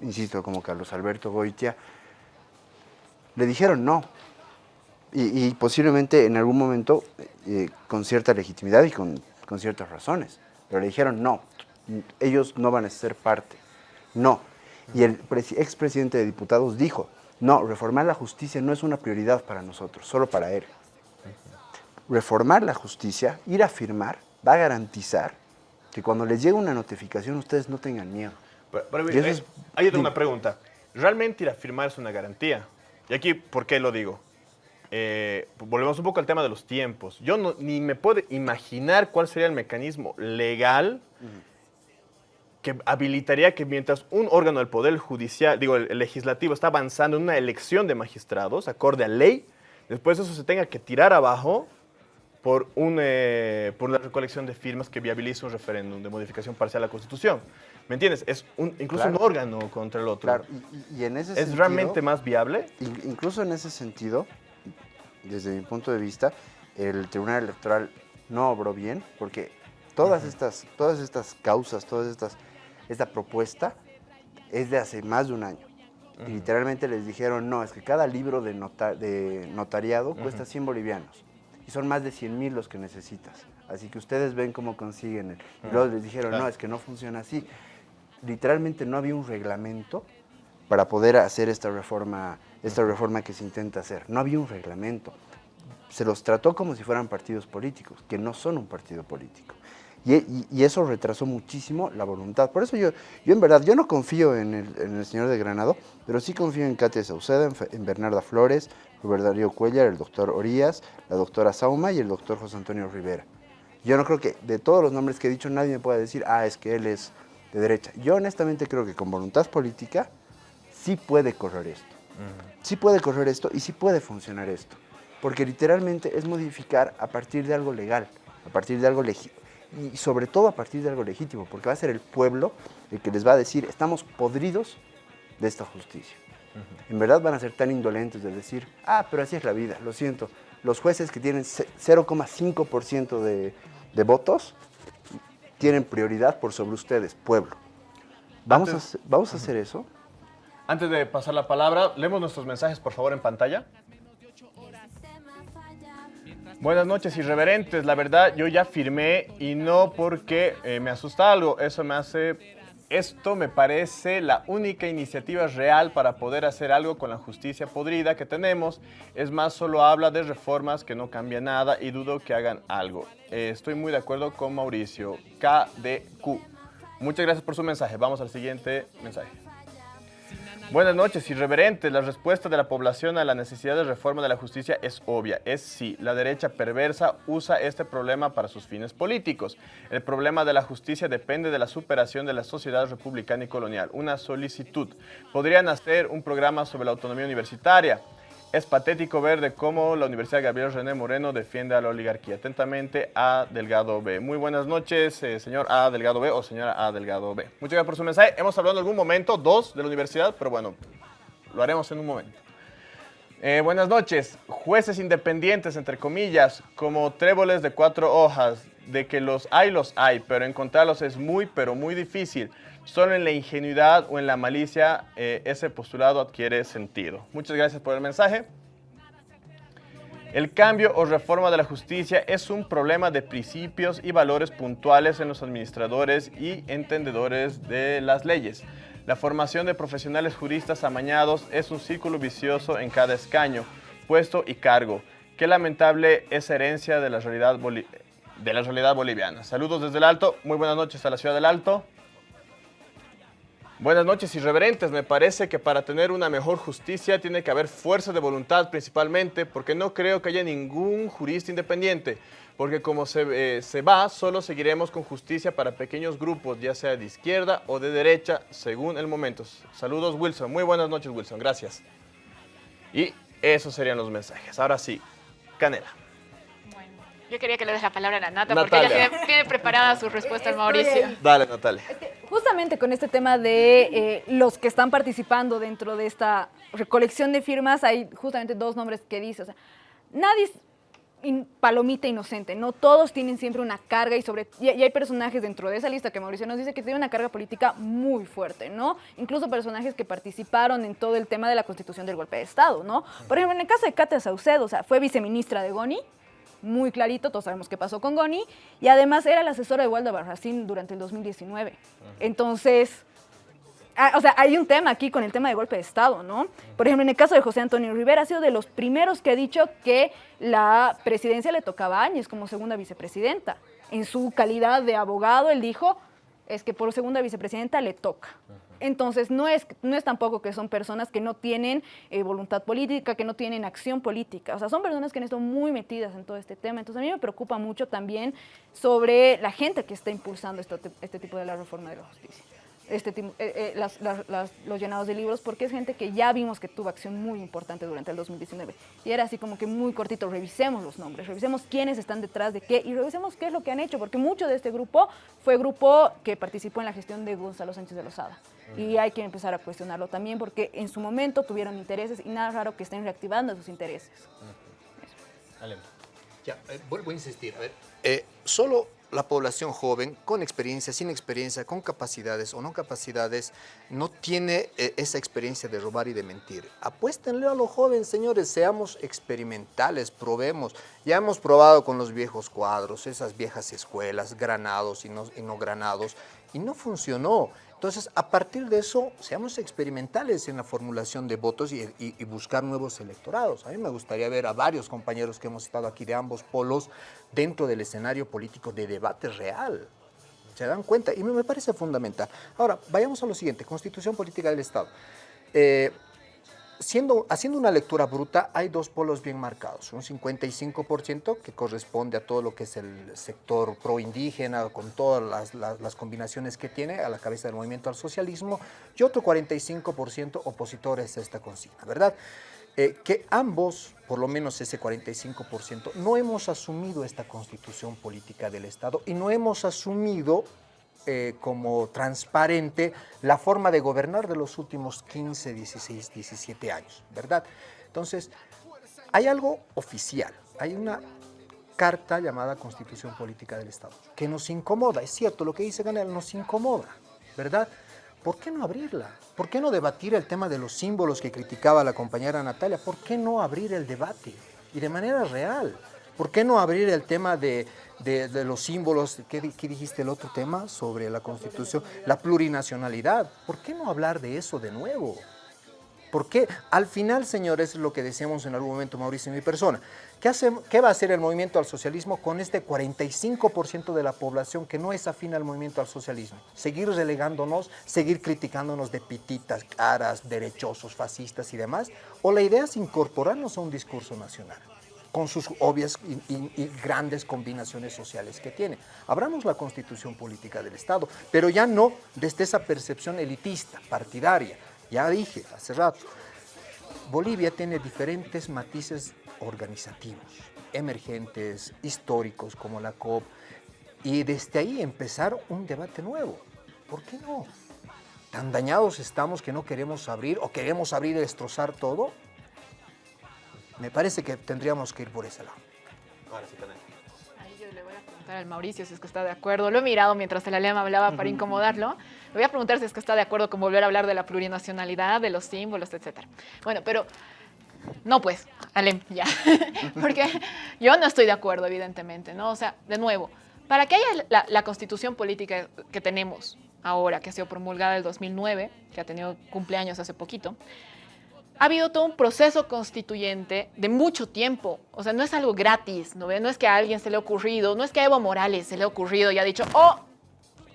insisto, como Carlos Alberto Goitia, le dijeron no. Y, posiblemente en algún momento eh, con cierta legitimidad y con, con ciertas razones, pero le dijeron no, ellos no van a ser parte, no. Y el expresidente de diputados dijo, no, reformar la justicia no es una prioridad para nosotros, solo para él. Reformar la justicia, ir a firmar, va a garantizar que cuando les llegue una notificación ustedes no tengan miedo. Pero, pero, eh, es, hay una pregunta. ¿Realmente ir a firmar es una garantía? Y aquí, ¿por qué lo digo? Eh, volvemos un poco al tema de los tiempos. Yo no, ni me puedo imaginar cuál sería el mecanismo legal uh -huh que habilitaría que mientras un órgano del Poder Judicial, digo, el, el, legislativo está avanzando en una elección de magistrados, acorde a ley, después eso se tenga que tirar abajo por, un, eh, por una recolección de firmas que viabilice un referéndum de modificación parcial a la Constitución. ¿Me entiendes? Es un, incluso claro. un órgano contra el otro. Claro, y, y en ese ¿Es sentido, realmente más viable? Incluso en ese sentido, desde mi punto de vista, el Tribunal Electoral no obró bien, porque todas, uh -huh. estas, todas estas causas, todas estas esta propuesta es de hace más de un año. Uh -huh. Y literalmente les dijeron, no, es que cada libro de, nota de notariado uh -huh. cuesta 100 bolivianos. Y son más de 100 mil los que necesitas. Así que ustedes ven cómo consiguen. El... Y luego les dijeron, claro. no, es que no funciona así. Literalmente no había un reglamento para poder hacer esta reforma, esta reforma que se intenta hacer. No había un reglamento. Se los trató como si fueran partidos políticos, que no son un partido político. Y, y, y, eso retrasó muchísimo la voluntad. Por eso yo, yo en verdad, yo no confío en el, en el señor de Granado, pero sí confío en Katia Sauceda, en, en Bernarda Flores, Robert Darío Cuellar, el doctor Orías, la doctora Sauma y el doctor José Antonio Rivera. Yo no creo que de todos los nombres que he dicho nadie me pueda decir, ah, es que él es de derecha. Yo honestamente creo que con voluntad política sí puede correr esto. Uh -huh. Sí puede correr esto y sí puede funcionar esto. Porque literalmente es modificar a partir de algo legal, a partir de algo legítimo y sobre todo a partir de algo legítimo, porque va a ser el pueblo el que les va a decir, estamos podridos de esta justicia. En verdad van a ser tan indolentes de decir, ah, pero así es la vida, lo siento, los jueces que tienen 0,5% de, de votos tienen prioridad por sobre ustedes, pueblo. ¿Vamos, a, hacer- ¿vamos a hacer eso? Antes de pasar la palabra, leemos nuestros mensajes, por favor, en pantalla. Buenas noches, irreverentes. La verdad, yo ya firmé y no porque eh, me asusta algo. Eso me hace... Esto me parece la única iniciativa real para poder hacer algo con la justicia podrida que tenemos. Es más, solo habla de reformas que no cambia nada y dudo que hagan algo. Eh, estoy muy de acuerdo con Mauricio. KDQ. Muchas gracias por su mensaje. Vamos al siguiente mensaje. Buenas noches, irreverentes. La respuesta de la población a la necesidad de reforma de la justicia es obvia. Es sí, la derecha perversa usa este problema para sus fines políticos. El problema de la justicia depende de la superación de la sociedad republicana y colonial. Una solicitud. Podrían hacer un programa sobre la autonomía universitaria. Es patético ver de cómo la Universidad Gabriel René Moreno defiende a la oligarquía. Atentamente, A. Delgado B. Muy buenas noches, eh, señor A. Delgado B o señora A. Delgado B. Muchas gracias por su mensaje. Hemos hablado en algún momento, dos, de la universidad, pero bueno, lo haremos en un momento. Eh, buenas noches. Jueces independientes, entre comillas, como tréboles de cuatro hojas, de que los hay, los hay, pero encontrarlos es muy, pero muy difícil. Solo en la ingenuidad o en la malicia eh, ese postulado adquiere sentido. Muchas gracias por el mensaje. El cambio o reforma de la justicia es un problema de principios y valores puntuales en los administradores y entendedores de las leyes. La formación de profesionales juristas amañados es un círculo vicioso en cada escaño, puesto y cargo. Qué lamentable es herencia la realidad, de la realidad boliviana. Saludos desde el Alto. Muy buenas noches a la ciudad del Alto. Buenas noches, irreverentes. Me parece que para tener una mejor justicia tiene que haber fuerza de voluntad principalmente, porque no creo que haya ningún jurista independiente, porque como se, eh, se va, solo seguiremos con justicia para pequeños grupos, ya sea de izquierda o de derecha, según el momento. Saludos, Wilson. Muy buenas noches, Wilson. Gracias. Y esos serían los mensajes. Ahora sí, Canela. Yo quería que le des la palabra a la Nata, porque ella Natalia. tiene, tiene preparada su respuesta al Mauricio. ahí. Dale, Natalia. Justamente con este tema de eh, los que están participando dentro de esta recolección de firmas, hay justamente dos nombres que dice, o sea, nadie es in- palomita inocente, no todos tienen siempre una carga y sobre y, y hay personajes dentro de esa lista que Mauricio nos dice que tienen una carga política muy fuerte, ¿no? Incluso personajes que participaron en todo el tema de la constitución del golpe de Estado, ¿no? Por ejemplo, en el caso de Katia Saucedo, o sea, fue viceministra de Goni, muy clarito, todos sabemos qué pasó con Goni, y además era la asesora de Waldo Barracín durante el 2019. Entonces, ah, o sea, hay un tema aquí con el tema de golpe de Estado, ¿no? Por ejemplo, en el caso de José Antonio Rivera, ha sido de los primeros que ha dicho que la presidencia le tocaba a Áñez como segunda vicepresidenta. En su calidad de abogado, él dijo, es que por segunda vicepresidenta le toca. Entonces, no es, no es tampoco que son personas que no tienen eh, voluntad política, que no tienen acción política. O sea, son personas que han estado muy metidas en todo este tema. Entonces, a mí me preocupa mucho también sobre la gente que está impulsando esto- este tipo de la reforma de la justicia. Este, eh, eh, las- las- las- los llenados de libros, porque es gente que ya vimos que tuvo acción muy importante durante el 2019. Y era así como que muy cortito, revisemos los nombres, revisemos quiénes están detrás de qué y revisemos qué es lo que han hecho, porque mucho de este grupo fue grupo que participó en la gestión de Gonzalo Sánchez de Lozada. Y hay que empezar a cuestionarlo también, porque en su momento tuvieron intereses y nada raro que estén reactivando esos intereses. Ya, eh, vuelvo a insistir. A ver, eh, solo la población joven, con experiencia, sin experiencia, con capacidades o no capacidades, no tiene eh, esa experiencia de robar y de mentir. Apuéstenle a los jóvenes, señores, seamos experimentales, probemos. Ya hemos probado con los viejos cuadros, esas viejas escuelas, granados y no, no granados, y no funcionó. Entonces, a partir de eso, seamos experimentales en la formulación de votos y buscar nuevos electorados. A mí me gustaría ver a varios compañeros que hemos estado aquí de ambos polos dentro del escenario político de debate real. ¿Se dan cuenta? Y me, parece fundamental. Ahora, vayamos a lo siguiente, Constitución Política del Estado. Eh, siendo, haciendo una lectura bruta, hay dos polos bien marcados. Un 55% que corresponde a todo lo que es el sector pro-indígena, con todas las, las- las combinaciones que tiene a la cabeza del movimiento al socialismo, y otro 45% opositores a esta consigna, ¿verdad? Eh, que ambos, por lo menos ese 45%, no hemos asumido esta constitución política del Estado y no hemos asumido eh, como transparente la forma de gobernar de los últimos 15, 16, 17 años, ¿verdad? Entonces, hay algo oficial, hay una carta llamada Constitución Política del Estado, que nos incomoda, es cierto, lo que dice Canel nos incomoda, ¿verdad? ¿Por qué no abrirla? ¿Por qué no debatir el tema de los símbolos que criticaba la compañera Natalia? ¿Por qué no abrir el debate? Y de manera real. ¿Por qué no abrir el tema de, de, los símbolos? ¿Qué, di- qué dijiste el otro tema sobre la Constitución? La plurinacionalidad. ¿Por qué no hablar de eso de nuevo? Porque al final, señores, es lo que decíamos en algún momento Mauricio y mi persona. ¿Qué, hace, ¿Qué va a hacer el movimiento al socialismo con este 45% de la población que no es afín al movimiento al socialismo? Seguir relegándonos, seguir criticándonos de pititas, caras, derechosos, fascistas y demás. ¿O la idea es incorporarnos a un discurso nacional? con sus obvias y- y grandes combinaciones sociales que tiene. Abramos la constitución política del Estado, pero ya no desde esa percepción elitista, partidaria. Ya dije hace rato, Bolivia tiene diferentes matices organizativos, emergentes, históricos, como la COP, y desde ahí empezar un debate nuevo. ¿Por qué no? ¿Tan dañados estamos que no queremos abrir o queremos abrir y destrozar todo? Me parece que tendríamos que ir por ese lado. Ahí yo le voy a preguntar al Mauricio si es que está de acuerdo. Lo he mirado mientras el Alema hablaba para incomodarlo. Le voy a preguntar si es que está de acuerdo con volver a hablar de la plurinacionalidad, de los símbolos, etc. Bueno, pero no pues, Alem, ya. Porque yo no estoy de acuerdo, evidentemente, ¿no? O sea, de nuevo, para que haya la, la constitución política que tenemos ahora, que ha sido promulgada en el 2009, que ha tenido cumpleaños hace poquito, ha habido todo un proceso constituyente de mucho tiempo. O sea, no es algo gratis, ¿no? No es que a alguien se le ha ocurrido, no es que a Evo Morales se le ha ocurrido y ha dicho, oh,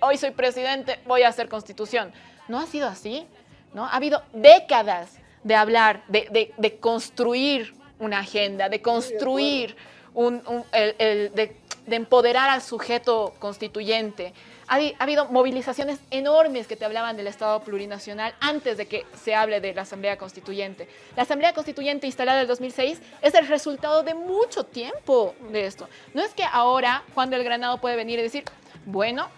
hoy soy presidente, voy a hacer constitución. No ha sido así, ¿no? Ha habido décadas de hablar, de, de- de construir una agenda, de construir un, el- el- de empoderar al sujeto constituyente. Ha, ha habido movilizaciones enormes que te hablaban del Estado plurinacional antes de que se hable de la Asamblea Constituyente. La Asamblea Constituyente instalada en el 2006 es el resultado de mucho tiempo de esto. No es que ahora Juan del Granado puede venir y decir, bueno,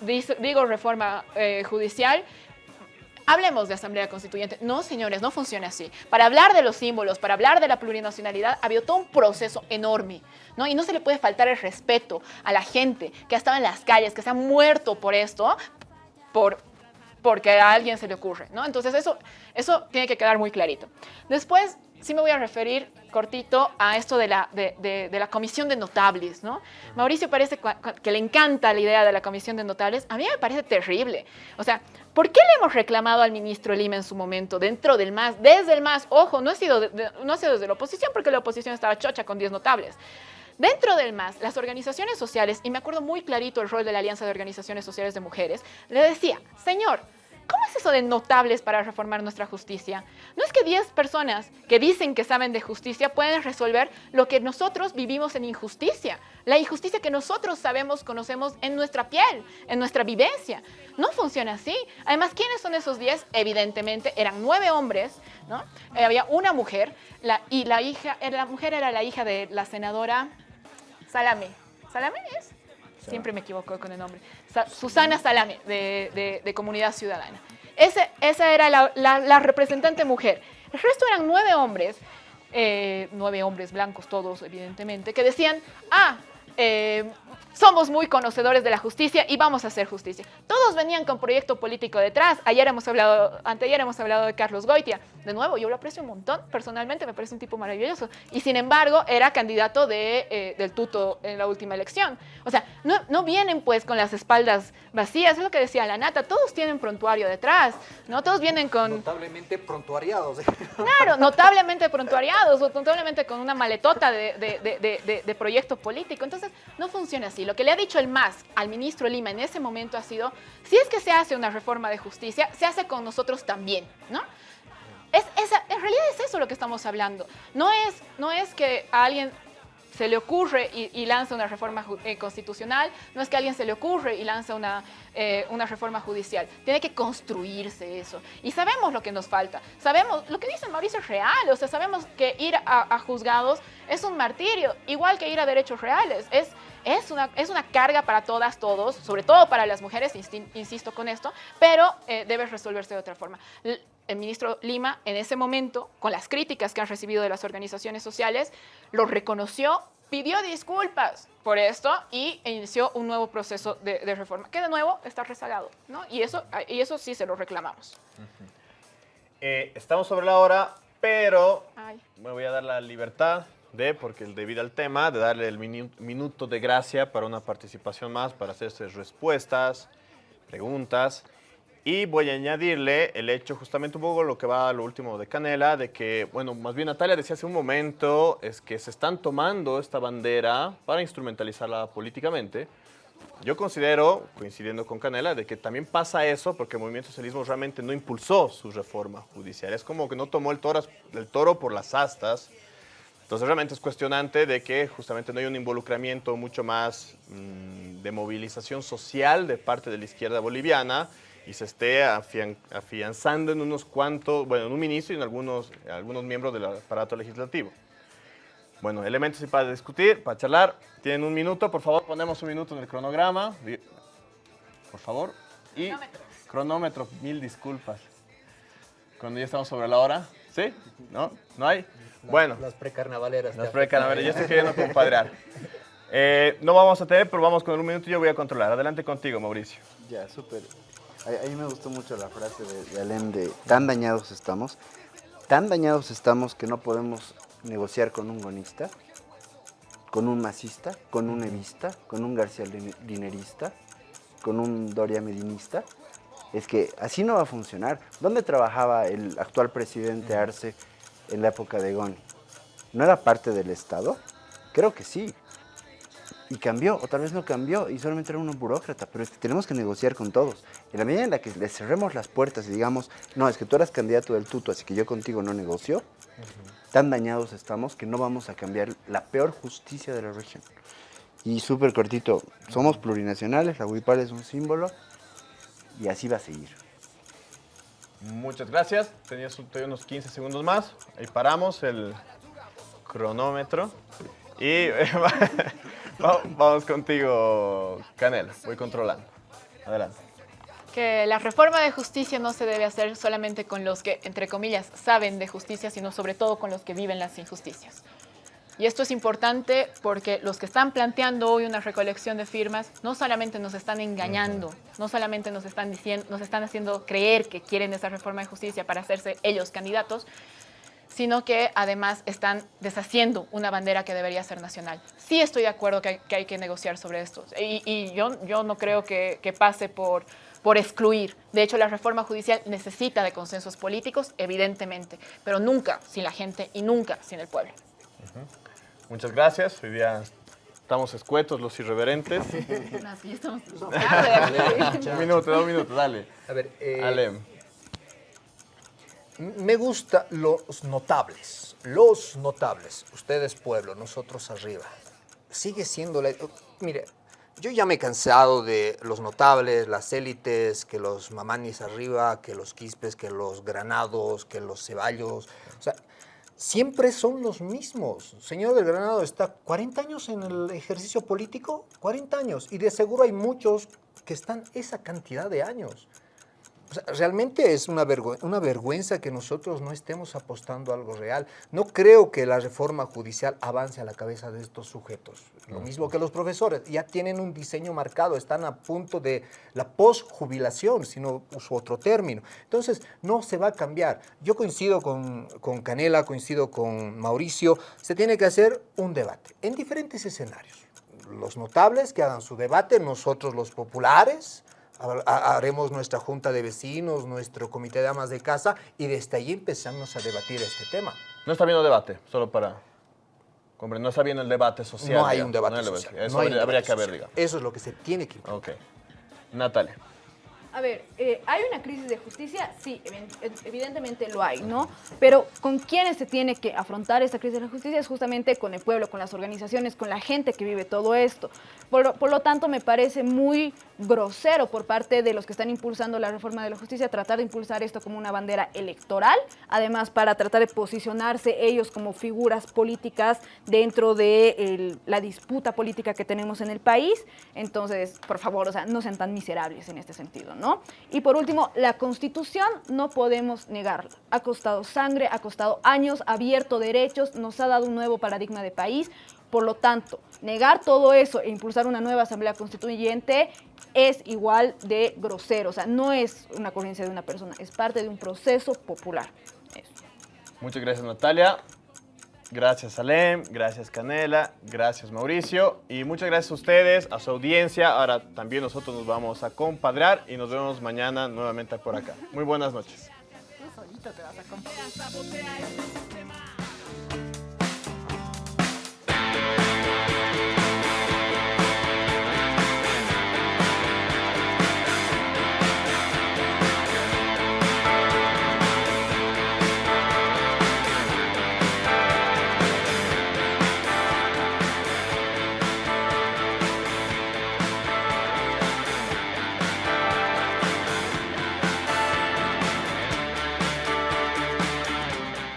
digo reforma eh, judicial, Hablemos de Asamblea Constituyente. No, señores, no funciona así. Para hablar de los símbolos, para hablar de la plurinacionalidad, ha habido todo un proceso enorme, ¿no? Y no se le puede faltar el respeto a la gente que ha estado en las calles, que se ha muerto por esto, por, porque a alguien se le ocurre, ¿no? Entonces eso, eso tiene que quedar muy clarito. Después, sí me voy a referir cortito a esto de la, de, de- de la comisión de notables, ¿no? Mauricio parece que le encanta la idea de la comisión de notables. A mí me parece terrible. O sea, ¿por qué le hemos reclamado al ministro Lima en su momento, dentro del MAS, desde el MAS? Ojo, no ha sido, de- no ha sido desde la oposición, porque la oposición estaba chocha con 10 notables. Dentro del MAS, las organizaciones sociales, y me acuerdo muy clarito el rol de la Alianza de Organizaciones Sociales de Mujeres, le decía, señor, ¿cómo es eso de notables para reformar nuestra justicia? No es que 10 personas que dicen que saben de justicia pueden resolver lo que nosotros vivimos en injusticia, la injusticia que nosotros sabemos, conocemos en nuestra piel, en nuestra vivencia. No funciona así. Además, ¿quiénes son esos 10? Evidentemente, eran nueve hombres, ¿no? Eh, había una mujer, y la, hija, eh, la mujer era la hija de la senadora Salame. ¿Salame es? Siempre me equivoco con el nombre. Sa- Susana Salame, de, de- de Comunidad Ciudadana. Ese, esa era la representante mujer. El resto eran nueve hombres, eh, nueve hombres blancos todos, evidentemente, que decían, ah, eh, somos muy conocedores de la justicia y vamos a hacer justicia. Todos venían con proyecto político detrás. Ayer hemos hablado, anteayer hemos hablado de Carlos Goitia. De nuevo, yo lo aprecio un montón, personalmente me parece un tipo maravilloso. Y sin embargo, era candidato de, eh, del tuto en la última elección. O sea, no, no vienen pues con las espaldas vacías, es lo que decía la Nata, todos tienen prontuario detrás, ¿no? Todos vienen con... Notablemente prontuariados. Claro, notablemente prontuariados o notablemente con una maletota de, de- de- de- de- de proyecto político. Entonces, no funciona así. Lo que le ha dicho el MAS al ministro Lima en ese momento ha sido, si es que se hace una reforma de justicia, se hace con nosotros también, ¿no? Es, en realidad es eso lo que estamos hablando. No es, no es que a alguien se le ocurre y, lanza una reforma eh, constitucional, no es que a alguien se le ocurre y lanza una, eh, una reforma judicial. Tiene que construirse eso. Y sabemos lo que nos falta. Sabemos, lo que dice Mauricio es real, o sea, sabemos que ir a, juzgados es un martirio, igual que ir a derechos reales. Es, es, una, es una carga para todas, todos, sobre todo para las mujeres, insisto con esto, pero eh, debe resolverse de otra forma. El ministro Lima, en ese momento, con las críticas que han recibido de las organizaciones sociales, lo reconoció pidió disculpas por esto y inició un nuevo proceso de, de reforma, que de nuevo está rezagado, ¿no? Y eso, y eso sí se lo reclamamos. Eh, estamos sobre la hora, pero Ay. me voy a dar la libertad de, porque debido al tema, de darle el minu- minuto de gracia para una participación más, para hacerse respuestas, preguntas. Y voy a añadirle el hecho, justamente un poco lo que va a lo último de Canela, de que, bueno, más bien Natalia decía hace un momento, es que se están tomando esta bandera para instrumentalizarla políticamente. Yo considero, coincidiendo con Canela, de que también pasa eso porque el movimiento socialismo realmente no impulsó su reforma judicial. Es como que no tomó el toro, el toro por las astas. Entonces realmente es cuestionante de que justamente no hay un involucramiento mucho más mm, de movilización social de parte de la izquierda boliviana y se esté afian- afianzando en unos cuantos, bueno, en un ministro y en algunos, algunos miembros del aparato legislativo. Bueno, elementos y para discutir, para charlar. Tienen un minuto, por favor, ponemos un minuto en el cronograma. Por favor. Y cronómetro, mil disculpas. Cuando ya estamos sobre la hora. ¿Sí? ¿No? ¿No hay? Bueno, Las precarnavaleras. las ya. precarnaveras, yo estoy queriendo compadrear. Eh, no vamos a tener, pero vamos con un minuto y yo voy a controlar. Adelante contigo, Mauricio. Ya, súper. A, mí me gustó mucho la frase de, Alem de tan dañados estamos, tan dañados estamos que no podemos negociar con un gonista, con un masista, con un evista, con un García Linerista, con un Doria Medinista. Es que así no va a funcionar. ¿Dónde trabajaba el actual presidente Arce en la época de Goni? ¿No era parte del Estado? Creo que sí. Y cambió, o tal vez no cambió, y solamente era un burócrata, pero es que tenemos que negociar con todos. En la medida en la que le cerremos las puertas y digamos, no, es que tú eras candidato del tuto, así que yo contigo no negocio, tan dañados estamos que no vamos a cambiar la peor justicia de la región. Y súper cortito, somos plurinacionales, la Huipal es un símbolo, y así va a seguir. Muchas gracias. Tenías unos 15 segundos más. Ahí paramos el cronómetro. Y va- vamos contigo, Canela. Voy controlando. Adelante. que la reforma de justicia no se debe hacer solamente con los que, entre comillas, saben de justicia, sino sobre todo con los que viven las injusticias. Y esto es importante porque los que están planteando hoy una recolección de firmas no solamente nos están engañando, no solamente nos están, diciendo, nos están haciendo creer que quieren esa reforma de justicia para hacerse ellos candidatos, sino que además están deshaciendo una bandera que debería ser nacional. Sí estoy de acuerdo que hay que, hay que negociar sobre esto y, y yo, yo no creo que, que pase por, por excluir. De hecho, la reforma judicial necesita de consensos políticos, evidentemente, pero nunca sin la gente y nunca sin el pueblo. Muchas gracias. Hoy día estamos escuetos, los irreverentes. Así estamos. un minuto, dos minutos, dale. A ver, eh, Alem. Me gusta los notables, los notables. Ustedes pueblo, nosotros arriba. Sigue siendo la... Mire, yo ya me he cansado de los notables, las élites, que los mamanis arriba, que los quispes, que los granados, que los ceballos. O sea, siempre son los mismos. Señor del Granado está 40 años en el ejercicio político, 40 años. Y de seguro hay muchos que están esa cantidad de años. O sea, realmente es una, vergü- una vergüenza que nosotros no estemos apostando a algo real. No creo que la reforma judicial avance a la cabeza de estos sujetos. Lo mismo que los profesores. Ya tienen un diseño marcado, están a punto de la posjubilación, si no uso otro término. Entonces, no se va a cambiar. Yo coincido con, con Canela, coincido con Mauricio. Se tiene que hacer un debate en diferentes escenarios. Los notables que hagan su debate, nosotros los populares, haremos nuestra junta de vecinos, nuestro comité de amas de casa y desde allí empezamos a debatir este tema. No está viendo debate, solo para... Hombre, no está bien el debate social. no hay digamos, un debate no social. Eso no habría, que haber, digamos. Eso es lo que se tiene que Ok. Natalia. A ver, eh, ¿hay una crisis de justicia? Sí, evi- evidentemente lo hay, ¿no? Pero ¿con quiénes se tiene que afrontar esta crisis de la justicia? Es justamente con el pueblo, con las organizaciones, con la gente que vive todo esto. Por, por lo tanto, me parece muy grosero por parte de los que están impulsando la reforma de la justicia tratar de impulsar esto como una bandera electoral, además para tratar de posicionarse ellos como figuras políticas dentro de la disputa política que tenemos en el país. Entonces, por favor, o sea, no sean tan miserables en este sentido, ¿no? Y por último, la Constitución no podemos negarla. Ha costado sangre, ha costado años, ha abierto derechos, nos ha dado un nuevo paradigma de país. Por lo tanto, negar todo eso e impulsar una nueva asamblea constituyente es igual de grosero. O sea, no es una ocurrencia de una persona, es parte de un proceso popular. Eso. Muchas gracias Natalia. Gracias Salem, gracias Canela, gracias Mauricio y muchas gracias a ustedes, a su audiencia. Ahora también nosotros nos vamos a compadrear y nos vemos mañana nuevamente por acá. Muy buenas noches. Tú solito te vas a compadrear.